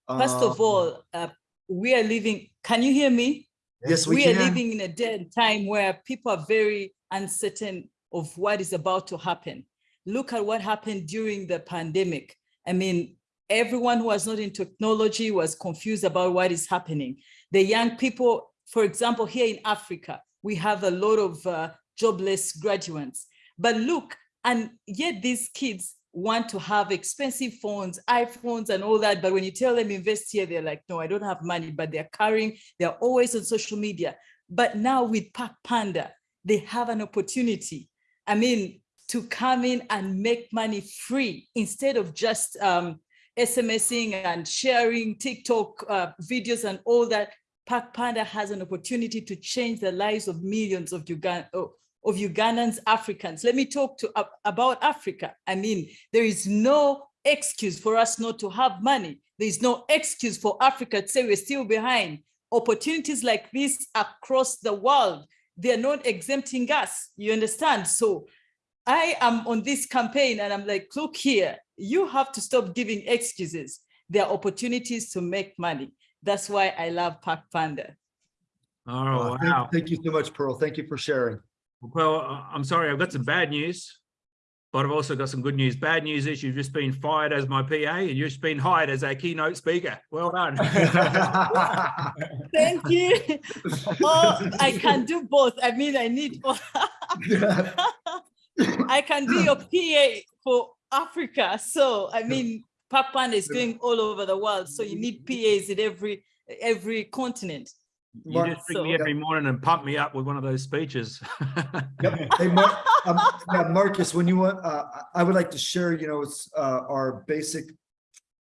first of Um, all, uh, we are living, can you hear me? Yes, we we are can. living in a day and time where people are very uncertain of what is about to happen. Look at what happened during the pandemic. I mean, everyone who was not in technology was confused about what is happening. The young people, for example, here in Africa, we have a lot of uh, jobless graduates. But look, and yet these kids want to have expensive phones, iPhones and all that. But when you tell them invest here, they're like, no, I don't have money, but they're carrying, they're always on social media. But now with Pac Panda, they have an opportunity. I mean, to come in and make money free instead of just um, SMSing and sharing TikTok uh, videos and all that. Pac Panda has an opportunity to change the lives of millions of Uganda, of Ugandans, Africans. Let me talk to ab- about Africa. I mean, there is no excuse for us not to have money. There is no excuse for Africa to say we're still behind. Opportunities like this across the world, they're not exempting us. You understand? So I am on this campaign and I'm like, look here, you have to stop giving excuses. There are opportunities to make money. That's why I love Pac Panda. Oh Uh, thank- wow. Thank you so much, Pearl. Thank you for sharing. Well, I'm sorry. I've got some bad news, but I've also got some good news. Bad news is you've just been fired as my PA and you've just been hired as our keynote speaker. Well done. Thank you. Oh, I can do both. I mean, I need, I can be your PA for Africa. So, I mean, Pac Panda is going all over the world. So you need PAs in every, every continent. You Mark- just ring me So- every morning and pump me up with one of those speeches. Hey, Mar- um, yeah, Marcus, when you want, uh, I I would like to share, you know, it's, uh, our basic,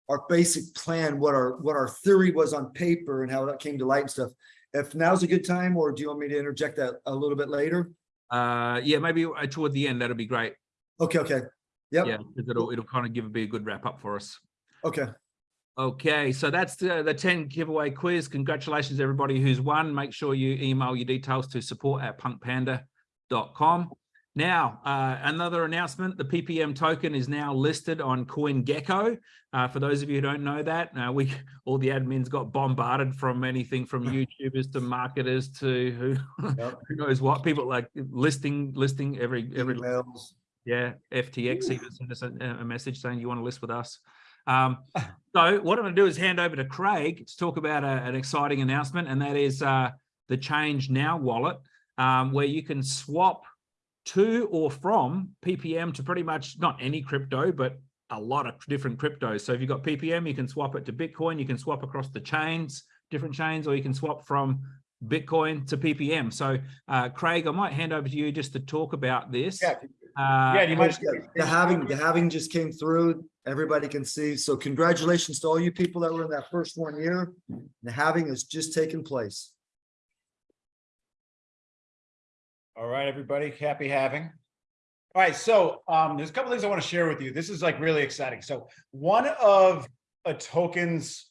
our basic plan, what our, what our theory was on paper and how that came to light and stuff. If now's a good time, or do you want me to interject that a little bit later? Uh, yeah, maybe uh, toward the end, that'll be great. Okay, okay. Yep, Yeah, 'cause it'll, it'll kind of give, be a good wrap up for us. okay. Okay, so that's the, the 10 giveaway quiz. Congratulations, everybody who's won. Make sure you email your details to support at punkpanda.com. Now, uh, another announcement, the PPM token is now listed on CoinGecko. Uh, for those of you who don't know that, uh, we all the admins got bombarded from anything from YouTubers to marketers to who, Yep. who knows what, people like listing, listing every, every Emails. yeah, FTX even sent us a, a message saying you want to list with us. Um, so what I'm going to do is hand over to Craig to talk about a- an exciting announcement, and that is uh, the Change Now wallet, um, where you can swap to or from PPM to pretty much not any crypto, but a lot of different cryptos. So if you've got PPM, you can swap it to Bitcoin, you can swap across the chains, different chains, or you can swap from Bitcoin to PPM. So uh, Craig, I might hand over to you just to talk about this. Yeah, Uh, Yeah, you might. Yeah, The halving, the halving just came through, everybody can see. So congratulations to all you people that were in that first one year. The halving has just taken place. All right, everybody, happy halving. All right, so um, there's a couple things I want to share with you. This is like really exciting. So one of a token's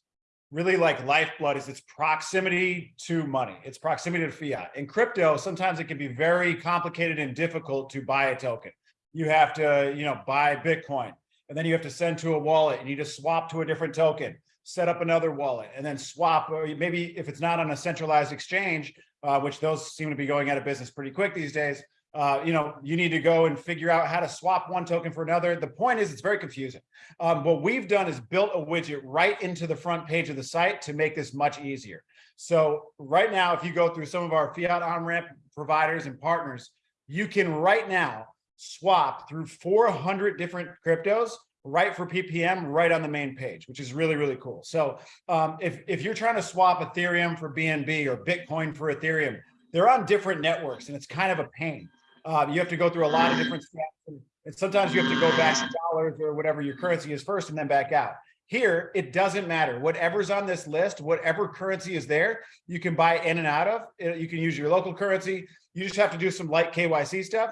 really like lifeblood is its proximity to money, its proximity to fiat. In crypto, sometimes it can be very complicated and difficult to buy a token. You have to, you know, buy Bitcoin, and then you have to send to a wallet, and you just swap to a different token, set up another wallet, and then swap, or maybe if it's not on a centralized exchange, uh, which those seem to be going out of business pretty quick these days. Uh, you know, you need to go and figure out how to swap one token for another. The point is, it's very confusing. Um, what we've done is built a widget right into the front page of the site to make this much easier. So right now, if you go through some of our fiat on-ramp providers and partners, you can right now swap through 400 different cryptos right for PPM right on the main page, which is really, really cool. So um, if, if you're trying to swap Ethereum for BNB or Bitcoin for Ethereum, they're on different networks and it's kind of a pain. Uh, you have to go through a lot of different steps and, and sometimes you have to go back to dollars or whatever your currency is first and then back out. Here, it doesn't matter. Whatever's on this list, whatever currency is there, you can buy in and out of. Uh, You can use your local currency. You just have to do some light KYC stuff,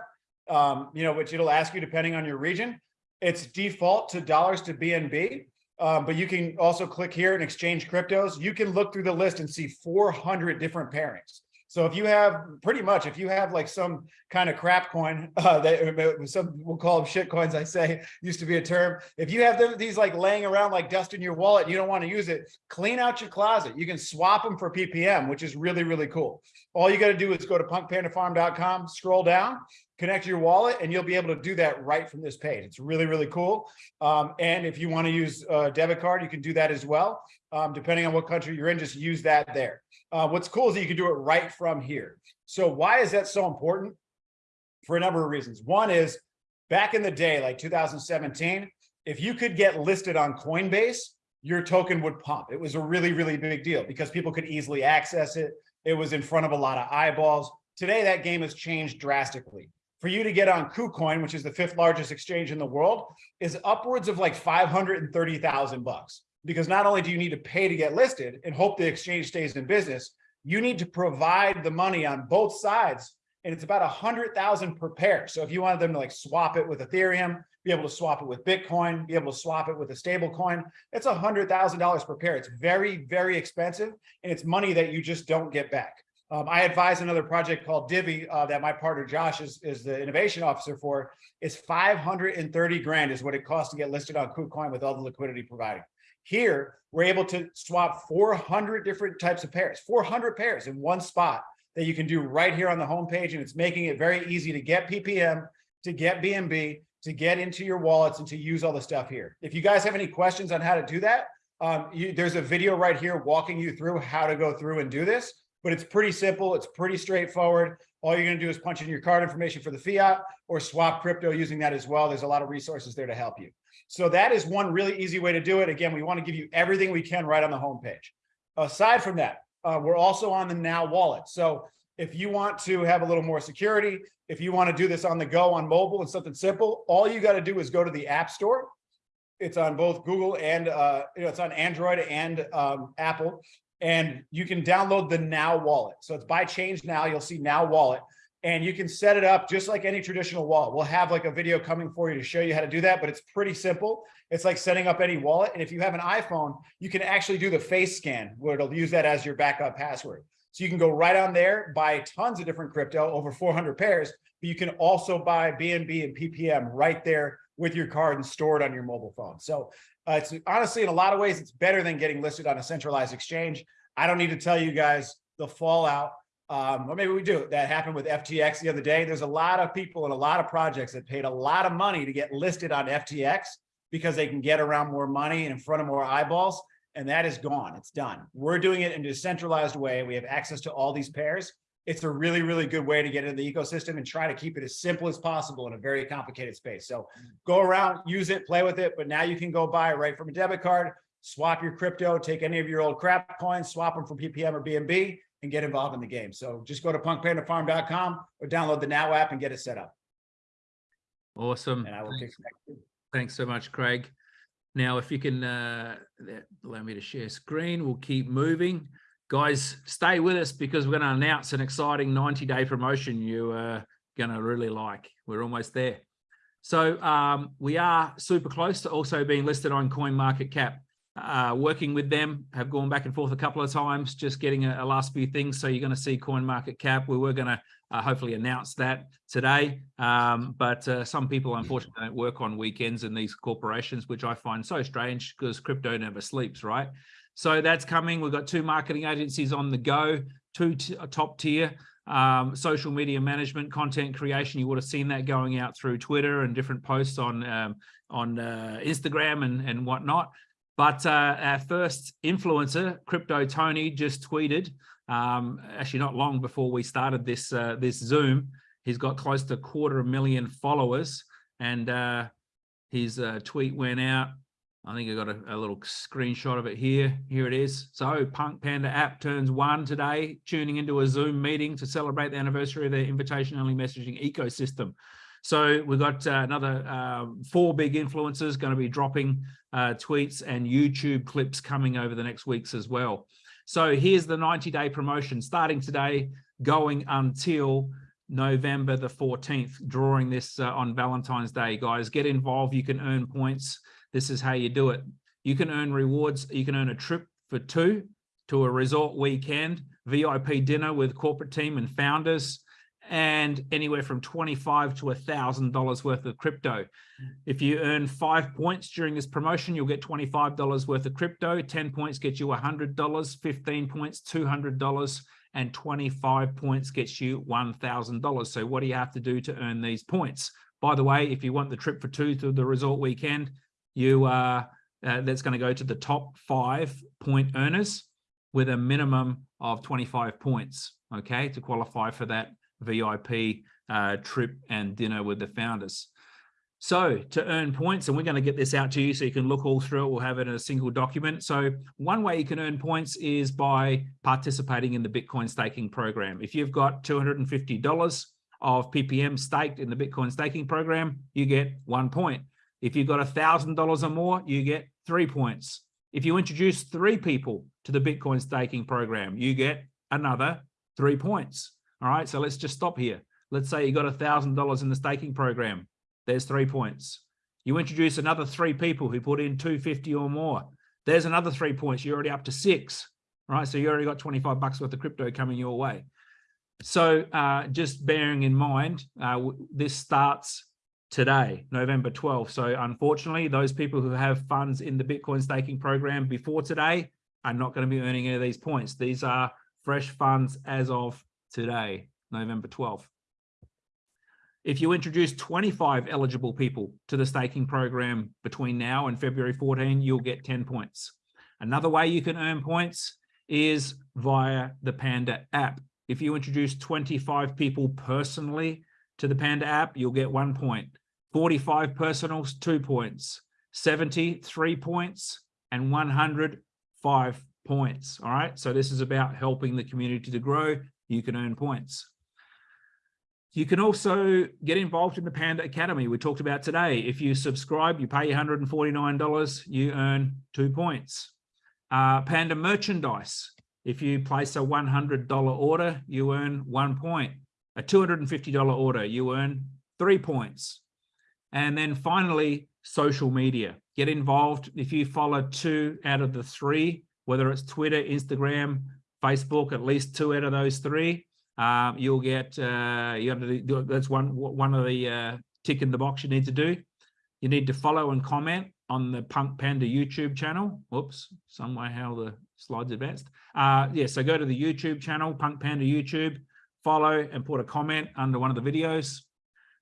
um, you know, which it'll ask you depending on your region. It's default to dollars to BNB, um, but you can also click here and exchange cryptos. You can look through the list and see 400 different pairings. So if you have pretty much, if you have like some kind of crap coin, uh, that some we'll call them shit coins, I say used to be a term. If you have them, these like laying around like dust in your wallet, you don't want to use it, clean out your closet. You can swap them for PPM, which is really, really cool. All you got to do is go to punkpandafarm.com, scroll down, connect your wallet, and you'll be able to do that right from this page. It's really, really cool. Um, and if you want to use a debit card, you can do that as well. Um, depending on what country you're in, just use that there. Uh, what's cool is that you can do it right from here. So why is that so important? For a number of reasons. One is back in the day, like 2017, if you could get listed on Coinbase, your token would pump. It was a really, really big deal because people could easily access it. It was in front of a lot of eyeballs. Today, that game has changed drastically. For you to get on KuCoin, which is the fifth largest exchange in the world, is upwards of like 530,000 bucks. Because not only do you need to pay to get listed and hope the exchange stays in business, you need to provide the money on both sides. And it's about a hundred thousand per pair. So if you wanted them to like swap it with Ethereum, be able to swap it with Bitcoin, be able to swap it with a stable coin, it's a hundred thousand dollars per pair. It's very, very expensive. And it's money that you just don't get back. Um, I advise another project called Divi uh, that my partner Josh is, is the innovation officer for. Is 530 grand is what it costs to get listed on KuCoin with all the liquidity provided. Here, we're able to swap 400 different types of pairs, 400 pairs in one spot that you can do right here on the homepage. And it's making it very easy to get PPM, to get BNB, to get into your wallets and to use all the stuff here. If you guys have any questions on how to do that, um, you, there's a video right here walking you through how to go through and do this, but it's pretty simple. It's pretty straightforward. All you're gonna do is punch in your card information for the fiat or swap crypto using that as well. There's a lot of resources there to help you. So that is one really easy way to do it. Again, we want to give you everything we can right on the homepage. Aside from that, uh, we're also on the Now wallet. So if you want to have a little more security, if you want to do this on the go on mobile and something simple, all you got to do is go to the App Store. It's on both Google and uh, you know, it's on Android and um, Apple, and you can download the Now wallet. So it's by Change Now. You'll see Now wallet and you can set it up just like any traditional wallet. We'll have like a video coming for you to show you how to do that, but it's pretty simple. It's like setting up any wallet. And if you have an iPhone, you can actually do the face scan where it'll use that as your backup password. So you can go right on there, buy tons of different crypto, over 400 pairs, but you can also buy BNB and PPM right there with your card and store it on your mobile phone. So uh, it's honestly, in a lot of ways, it's better than getting listed on a centralized exchange. I don't need to tell you guys the fallout um, or maybe we do. That happened with FTX the other day. There's a lot of people and a lot of projects that paid a lot of money to get listed on FTX because they can get around more money and in front of more eyeballs. And that is gone. It's done. We're doing it in a decentralized way. We have access to all these pairs. It's a really, really good way to get into the ecosystem and try to keep it as simple as possible in a very complicated space. So go around, use it, play with it, but now you can go buy right from a debit card, swap your crypto, take any of your old crap coins, swap them for PPM or BNB, and get involved in the game. So just go to punkpandafarm.com or download the Now app and get it set up. Awesome. And I will kick Thanks. it back to you. Thanks so much, Craig. Now, if you can uh, allow me to share screen, we'll keep moving. Guys, stay with us because we're going to announce an exciting 90-day promotion you are going to really like. We're almost there. So um, we are super close to also being listed on CoinMarketCap. Uh, working with them, have gone back and forth a couple of times, just getting a, a last few things. So you're going to see CoinMarketCap. We were going to uh, hopefully announce that today. Um, but uh, some people unfortunately don't work on weekends in these corporations, which I find so strange because crypto never sleeps, right? So that's coming. We've got two marketing agencies on the go, two uh, top tier um, social media management, content creation. You would have seen that going out through Twitter and different posts on um, on uh, Instagram and and whatnot. But uh, our first influencer, Crypto Tony, just tweeted um, actually not long before we started this uh, this Zoom. He's got close to a quarter of a million followers, and uh, his uh, tweet went out. I think I got a, a little screenshot of it here. Here it is. So Punk Panda app turns one today, tuning into a Zoom meeting to celebrate the anniversary of their invitation-only messaging ecosystem. So we've got uh, another uh, four big influencers going to be dropping uh, tweets and YouTube clips coming over the next weeks as well. So here's the 90-day promotion starting today, going until November the 14th, drawing this uh, on Valentine's Day, guys. Get involved. You can earn points. This is how you do it. You can earn rewards. You can earn a trip for two to a resort weekend, VIP dinner with corporate team and founders, and anywhere from 25 to a thousand dollars worth of crypto. If you earn five points during this promotion, you'll get $25 worth of crypto. 10 points get you $100, 15 points, $200, and 25 points gets you $1,000. So what do you have to do to earn these points? By the way, if you want the trip for two to the resort weekend, you are uh that's going to go to the top five point earners with a minimum of 25 points, okay, to qualify for that VIP uh, trip and dinner with the founders. So to earn points, and we're going to get this out to you so you can look all through it. We'll have it in a single document. So one way you can earn points is by participating in the Bitcoin staking program. If you've got $250 of PPM staked in the Bitcoin staking program, you get one point. If you've got a $1,000 or more, you get three points. If you introduce three people to the Bitcoin staking program, you get another three points. All right, so let's just stop here. Let's say you got a $1,000 in the staking program. There's three points. You introduce another three people who put in 250 or more. There's another three points. You're already up to six, right? So you already got 25 bucks worth of crypto coming your way. So uh, just bearing in mind, uh, this starts today, November 12th. So unfortunately, those people who have funds in the Bitcoin staking program before today are not going to be earning any of these points. These are fresh funds as of today, November 12th. If you introduce 25 eligible people to the staking program between now and February 14, you'll get 10 points. Another way you can earn points is via the Panda app. If you introduce 25 people personally to the Panda app, you'll get one point. 45 personals, two points. 70, three points, and 100, five points. All right. So this is about helping the community to grow. You can earn points. You can also get involved in the Panda Academy we talked about today. If you subscribe, you pay $149, you earn two points. Uh, Panda merchandise. If you place a $100 order, you earn one point. A $250 order, you earn three points. And then finally, social media. Get involved. If you follow two out of the three, whether it's Twitter, Instagram, Facebook, at least two out of those three, um, you'll get, uh, you have to do, that's one, one of the uh, tick in the box you need to do. You need to follow and comment on the Punk Panda YouTube channel. Whoops, some way how the slides advanced. Uh, yeah, so go to the YouTube channel, Punk Panda YouTube, follow and put a comment under one of the videos.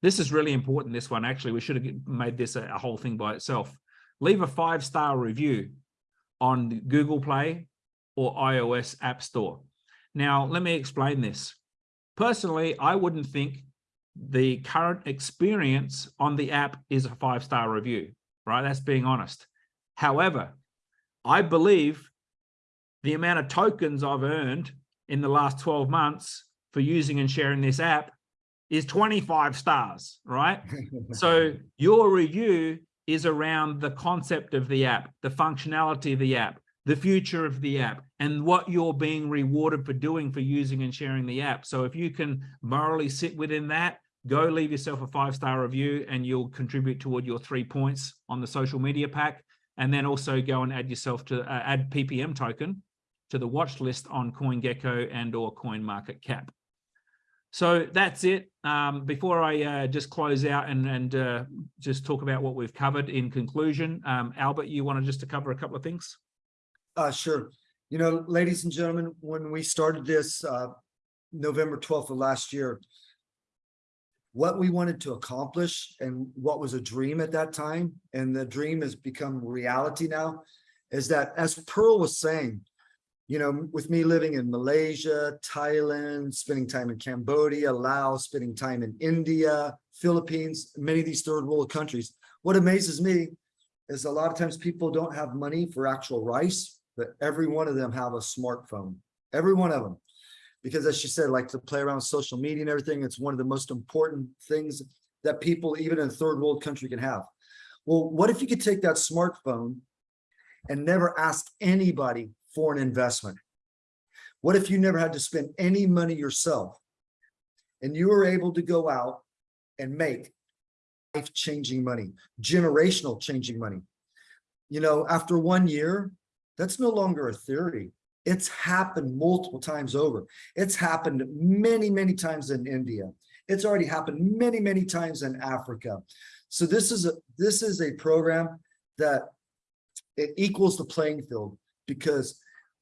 This is really important, this one, actually. We should have made this a, a whole thing by itself. Leave a five-star review on Google Play or iOS App Store. Now, let me explain this. Personally, I wouldn't think the current experience on the app is a five-star review, right? That's being honest. However, I believe the amount of tokens I've earned in the last 12 months for using and sharing this app is 25 stars, right? So your review is around the concept of the app, the functionality of the app, the future of the app, and what you're being rewarded for doing for using and sharing the app. So if you can morally sit within that, go leave yourself a five-star review and you'll contribute toward your three points on the social media pack. And then also go and add yourself to uh, add PPM token to the watch list on CoinGecko and or CoinMarketCap. So that's it. Um, before I uh, just close out and, and uh, just talk about what we've covered in conclusion, um, Albert, you wanted just to cover a couple of things? Uh, sure. You know, ladies and gentlemen, when we started this, uh, November twelfth of last year, what we wanted to accomplish and what was a dream at that time, and the dream has become reality now, is that as Pearl was saying, you know, with me living in Malaysia, Thailand, spending time in Cambodia, Laos, spending time in India, Philippines, many of these third world countries, what amazes me is a lot of times people don't have money for actual rice, but every one of them have a smartphone, every one of them. Because as she said, like to play around social media and everything, it's one of the most important things that people, even in a third world country can have. Well, what if you could take that smartphone and never ask anybody for an investment? What if you never had to spend any money yourself? And you were able to go out and make life-changing money, generational changing money. You know, after one year, that's no longer a theory. It's happened multiple times over. It's happened many, many times in India. It's already happened many, many times in Africa. So this is a this is a program that it equals the playing field because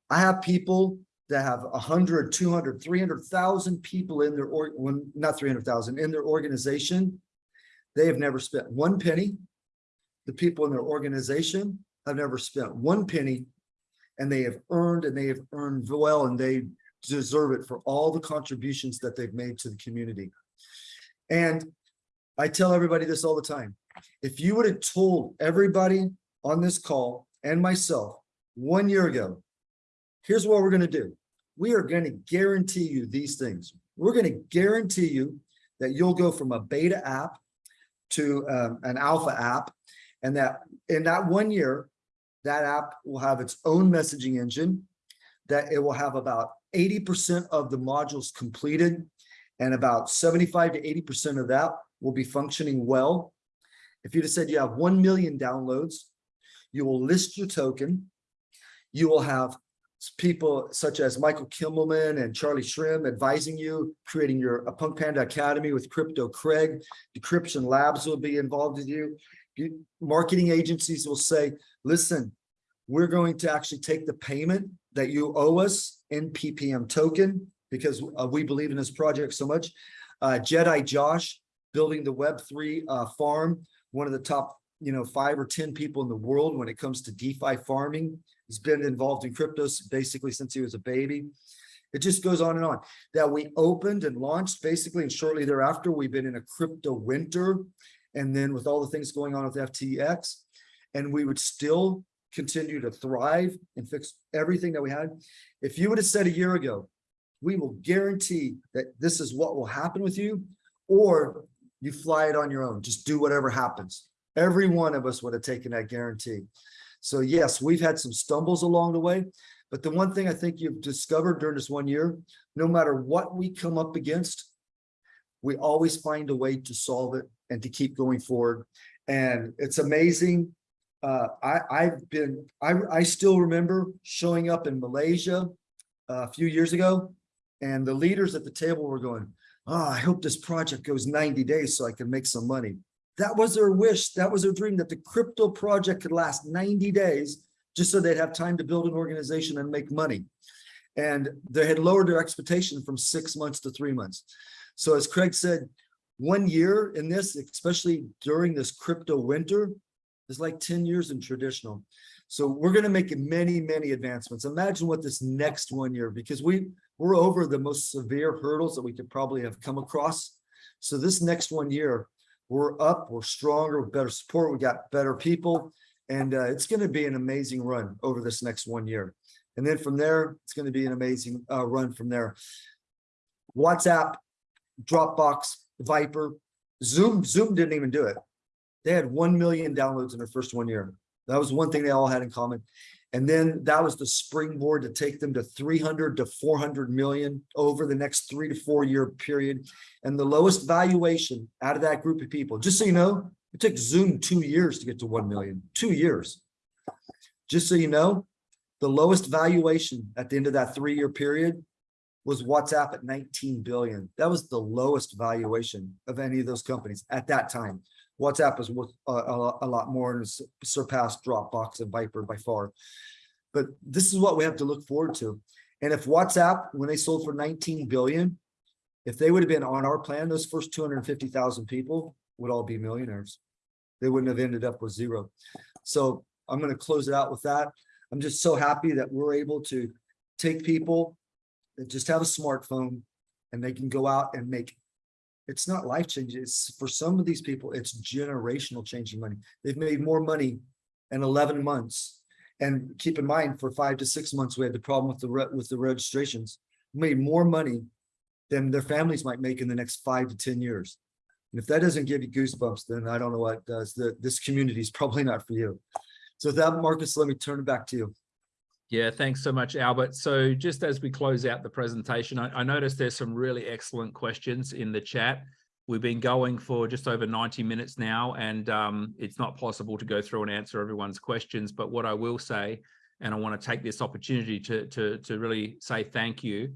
I have people that have 100, 200, 300,000 people in their, or when not 300,000 in their organization. They have never spent one penny. The people in their organization have never spent one penny and they have earned and they have earned well and they deserve it for all the contributions that they've made to the community. And I tell everybody this all the time. If you would have told everybody on this call and myself one year ago, here's what we're going to do. We are going to guarantee you these things. We're going to guarantee you that you'll go from a beta app to um, an alpha app and that in that one year, that app will have its own messaging engine, that it will have about 80% of the modules completed and about 75 to 80% of that will be functioning well. If you'd have said you have 1 million downloads, you will list your token. You will have people such as Michael Kimmelman and Charlie Shrem advising you, creating your a Punk Panda Academy with Crypto Craig. Decryption Labs will be involved with you. Marketing agencies will say, listen, we're going to actually take the payment that you owe us in PPM token because uh, we believe in this project so much. Uh, Jedi Josh building the Web3 uh, farm, one of the top you know, five or 10 people in the world when it comes to DeFi farming. He's been involved in cryptos basically since he was a baby. It just goes on and on. That we opened and launched basically, and shortly thereafter, we've been in a crypto winter. And then with all the things going on with FTX, and we would still continue to thrive and fix everything that we had. If you would have said a year ago, we will guarantee that this is what will happen with you, or you fly it on your own, just do whatever happens. Every one of us would have taken that guarantee. So yes, we've had some stumbles along the way, but the one thing I think you've discovered during this one year, no matter what we come up against, we always find a way to solve it and to keep going forward. And it's amazing. Uh, I, I've been, I, I still remember showing up in Malaysia uh, a few years ago, and the leaders at the table were going, oh, I hope this project goes 90 days so I can make some money. That was their wish. That was their dream that the crypto project could last 90 days just so they'd have time to build an organization and make money. And they had lowered their expectation from six months to three months. So as Craig said, one year in this, especially during this crypto winter, is like 10 years in traditional. So we're going to make many, many advancements. Imagine what this next one year, because we, we're over the most severe hurdles that we could probably have come across. So this next one year, we're up, we're stronger, with better support, we got better people, and uh, it's going to be an amazing run over this next one year. And then from there, it's going to be an amazing uh, run from there. WhatsApp, Dropbox, Viber, Zoom, Zoom didn't even do it. They had 1 million downloads in their first one year. That was one thing they all had in common. And then that was the springboard to take them to 300 to 400 million over the next three to four year period. And the lowest valuation out of that group of people, just so you know, it took Zoom two years to get to 1 million, two years. Just so you know, the lowest valuation at the end of that three-year period was WhatsApp at 19 billion. That was the lowest valuation of any of those companies at that time. WhatsApp is worth uh, a, a, lot- a lot more and surpassed Dropbox and Viber by far. But this is what we have to look forward to. And if WhatsApp, when they sold for 19 billion, if they would have been on our plan, those first 250,000 people would all be millionaires. They wouldn't have ended up with zero. So I'm going to close it out with that. I'm just so happy that we're able to take people that just have a smartphone and they can go out and make it's not life changing. It's for some of these people, it's generational changing money. They've made more money in 11 months. And keep in mind, for five to six months, we had the problem with the with the registrations. Made more money than their families might make in the next five to 10 years. And if that doesn't give you goosebumps, then I don't know what does. The, this community is probably not for you. So with that, Marcus, let me turn it back to you. Yeah, thanks so much, Albert. So just as we close out the presentation, I, I noticed there's some really excellent questions in the chat. We've been going for just over 90 minutes now, and um, it's not possible to go through and answer everyone's questions. But what I will say, and I want to take this opportunity to, to, to really say thank you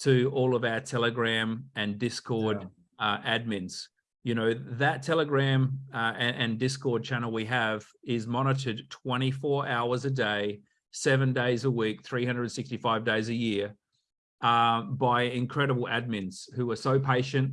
to all of our Telegram and Discord uh, admins. You know, that Telegram uh, and, and Discord channel we have is monitored 24 hours a day, seven days a week, 365 days a year uh, by incredible admins who are so patient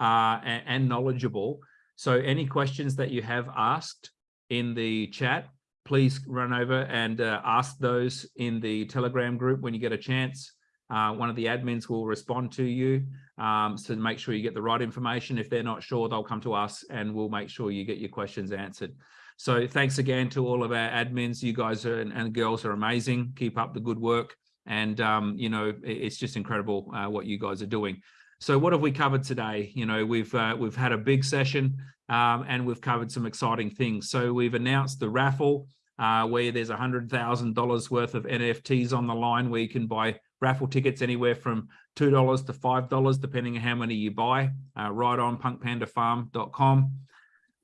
uh, and, and knowledgeable. So any questions that you have asked in the chat, please run over and uh, ask those in the Telegram group when you get a chance. Uh, one of the admins will respond to you. Um, so make sure you get the right information. If they're not sure, they'll come to us and we'll make sure you get your questions answered. So thanks again to all of our admins. You guys are, and, and girls are amazing. Keep up the good work. And, um, you know, it- it's just incredible uh, what you guys are doing. So what have we covered today? You know, we've uh, we've had a big session um, and we've covered some exciting things. So we've announced the raffle uh, where there's a hundred thousand dollars worth of NFTs on the line where you can buy raffle tickets anywhere from two dollars to five dollars, depending on how many you buy. Uh, right on punkpandafarm.com.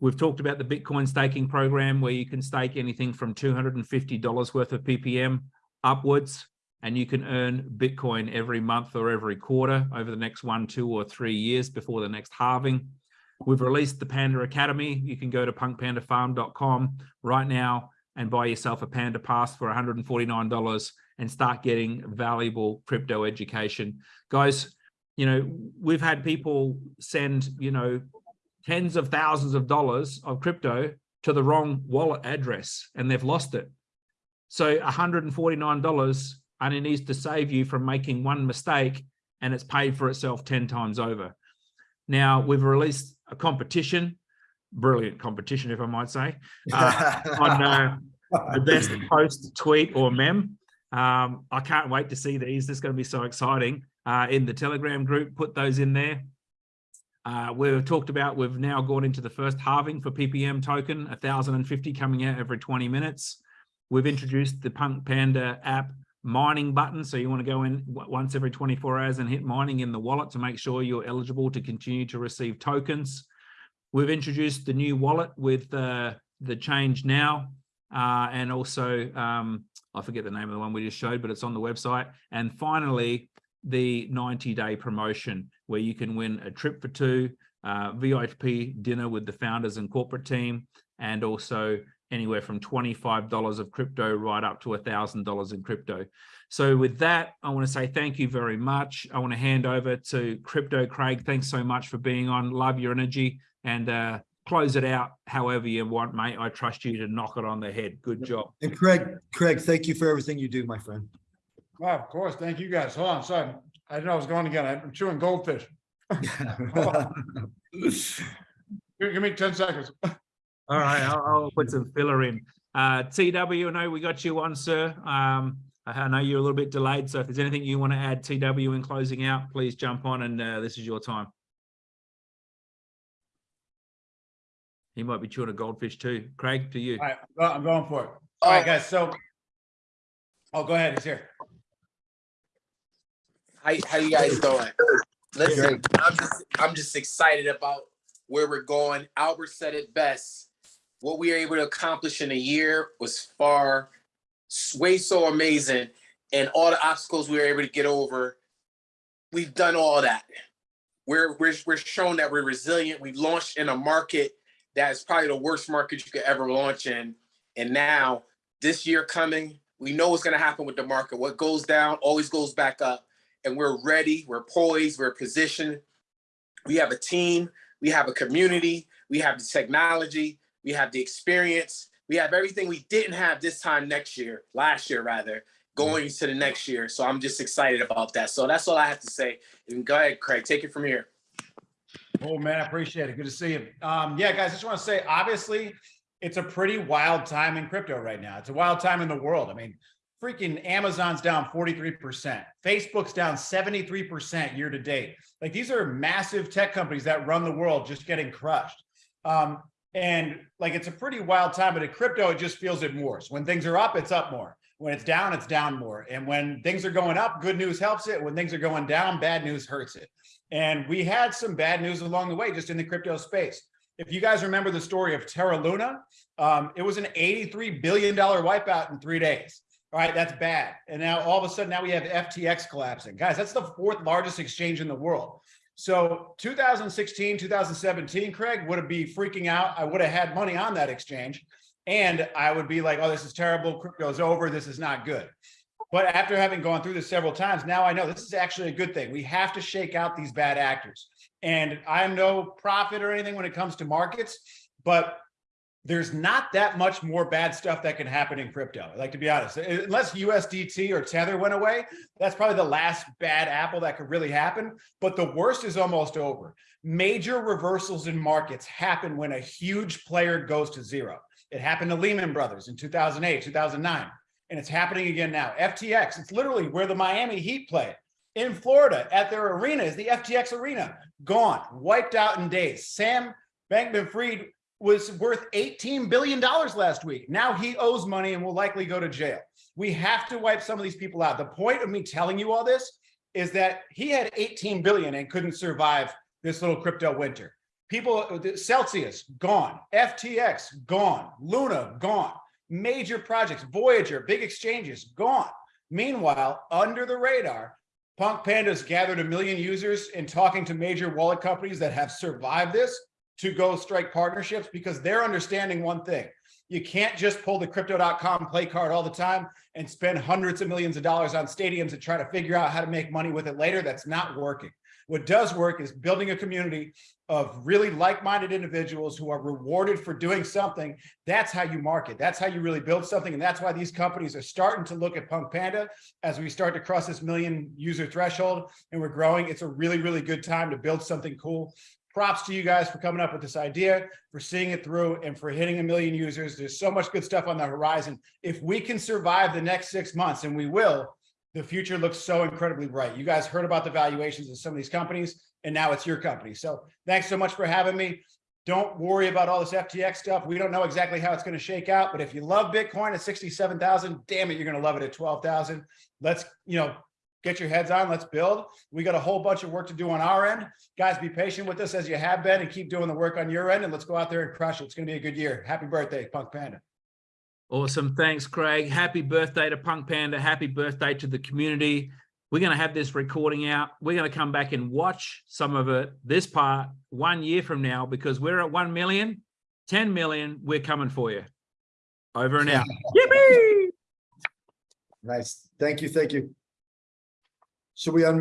We've talked about the Bitcoin staking program where you can stake anything from $250 worth of PPM upwards, and you can earn Bitcoin every month or every quarter over the next one, two, or three years before the next halving. We've released the Panda Academy. You can go to punkpandafarm.com right now and buy yourself a Panda Pass for $149 and start getting valuable crypto education. Guys, you know, we've had people send, you know, tens of thousands of dollars of crypto to the wrong wallet address and they've lost it. So $149 only needs to save you from making one mistake and it's paid for itself 10 times over. Now we've released a competition, brilliant competition, if I might say, uh, on uh, the best post, tweet or mem. Um, I can't wait to see these. This is going to be so exciting. Uh, in the Telegram group, put those in there. Uh, we've talked about, we've now gone into the first halving for PPM token, 1,050 coming out every 20 minutes. We've introduced the Punk Panda app mining button. So you want to go in once every 24 hours and hit mining in the wallet to make sure you're eligible to continue to receive tokens. We've introduced the new wallet with uh, the change now. Uh, and also, um, I forget the name of the one we just showed, but it's on the website. And finally, the 90 day promotion where you can win a trip for two, uh, VIP dinner with the founders and corporate team, and also anywhere from $25 of crypto right up to $1,000 in crypto. So with that, I want to say thank you very much. I want to hand over to Crypto Craig. Thanks so much for being on. Love your energy and uh, close it out however you want, mate. I trust you to knock it on the head. Good job. And Craig, Craig, thank you for everything you do, my friend. Well, of course. Thank you guys. Hold on, sorry. I didn't know I was going again. I'm chewing goldfish. Give give me ten seconds. All right, I'll, I'll put some filler in. Uh, TW, I know we got you on, sir. Um, I know you're a little bit delayed, so if there's anything you want to add, TW, in closing out, please jump on and uh, this is your time. He might be chewing a goldfish too. Craig, to you. All right, well, I'm going for it. All right, Uh, guys, so. Oh, go ahead, he's here. How, how you guys doing? Listen, I'm just, I'm just excited about where we're going. Albert said it best. What we were able to accomplish in a year was far, way so amazing. And all the obstacles we were able to get over, we've done all that. We're, we're, we're shown that we're resilient. We've launched in a market that is probably the worst market you could ever launch in. And now this year coming, we know what's gonna happen with the market. What goes down always goes back up and we're ready, we're poised, we're positioned. We have a team, we have a community, we have the technology, we have the experience, we have everything we didn't have this time next year, last year rather, going to the next year. So I'm just excited about that. So that's all I have to say. And go ahead, Craig, take it from here. Oh, man, I appreciate it. Good to see you. Um, yeah, guys, I just want to say, obviously, it's a pretty wild time in crypto right now. It's a wild time in the world. I mean, freaking Amazon's down 43%. Facebook's down 73% year to date. Like these are massive tech companies that run the world just getting crushed. Um, and like, it's a pretty wild time, but in crypto, it just feels it more. So when things are up, it's up more. When it's down, it's down more. And when things are going up, good news helps it. When things are going down, bad news hurts it. And we had some bad news along the way, just in the crypto space. If you guys remember the story of Terra Luna, um, it was an $83 billion wipeout in three days. All right, that's bad. And now all of a sudden, now we have FTX collapsing. Guys, that's the fourth largest exchange in the world. So 2016, 2017, Craig would have be freaking out. I would have had money on that exchange. And I would be like, oh, this is terrible. Crypto's over. This is not good. But after having gone through this several times, now I know this is actually a good thing. We have to shake out these bad actors. And I'm no prophet or anything when it comes to markets, but there's not that much more bad stuff that can happen in crypto. Like to be honest, uh, unless USDT or Tether went away, that's probably the last bad apple that could really happen. But the worst is almost over. Major reversals in markets happen when a huge player goes to zero. It happened to Lehman Brothers in 2008, 2009, and it's happening again now. FTX, it's literally where the Miami Heat play. In Florida, at their arena is the FTX arena. Gone, wiped out in days. Sam Bankman-Fried was worth $18 billion last week. Now he owes money and will likely go to jail. We have to wipe some of these people out. The point of me telling you all this is that he had 18 billion and couldn't survive this little crypto winter. People, Celsius, gone. FTX, gone. Luna, gone. Major projects, Voyager, big exchanges, gone. Meanwhile, under the radar, Punk Panda's gathered a million users and talking to major wallet companies that have survived this to go strike partnerships because they're understanding one thing. You can't just pull the crypto.com play card all the time and spend hundreds of millions of dollars on stadiums and try to figure out how to make money with it later. That's not working. What does work is building a community of really like-minded individuals who are rewarded for doing something. That's how you market. That's how you really build something. And that's why these companies are starting to look at Punk Panda as we start to cross this million user threshold and we're growing. It's a really, really good time to build something cool props to you guys for coming up with this idea, for seeing it through, and for hitting a million users. There's so much good stuff on the horizon. If we can survive the next six months, and we will, the future looks so incredibly bright. You guys heard about the valuations of some of these companies, and now it's your company. So thanks so much for having me. Don't worry about all this FTX stuff. We don't know exactly how it's going to shake out, but if you love Bitcoin at 67,000, damn it, you're going to love it at 12,000. Let's, you know, get your heads on, let's build. We got a whole bunch of work to do on our end. Guys, be patient with us as you have been and keep doing the work on your end and let's go out there and crush it. It's gonna be a good year. Happy birthday, Punk Panda. Awesome. Thanks, Craig. Happy birthday to Punk Panda. Happy birthday to the community. We're going to have this recording out. We're going to come back and watch some of it, this part, one year from now, because we're at 1 million, 10 million. We're coming for you. Over and out. Yippee! Nice. Thank you. Thank you. Should we unmute?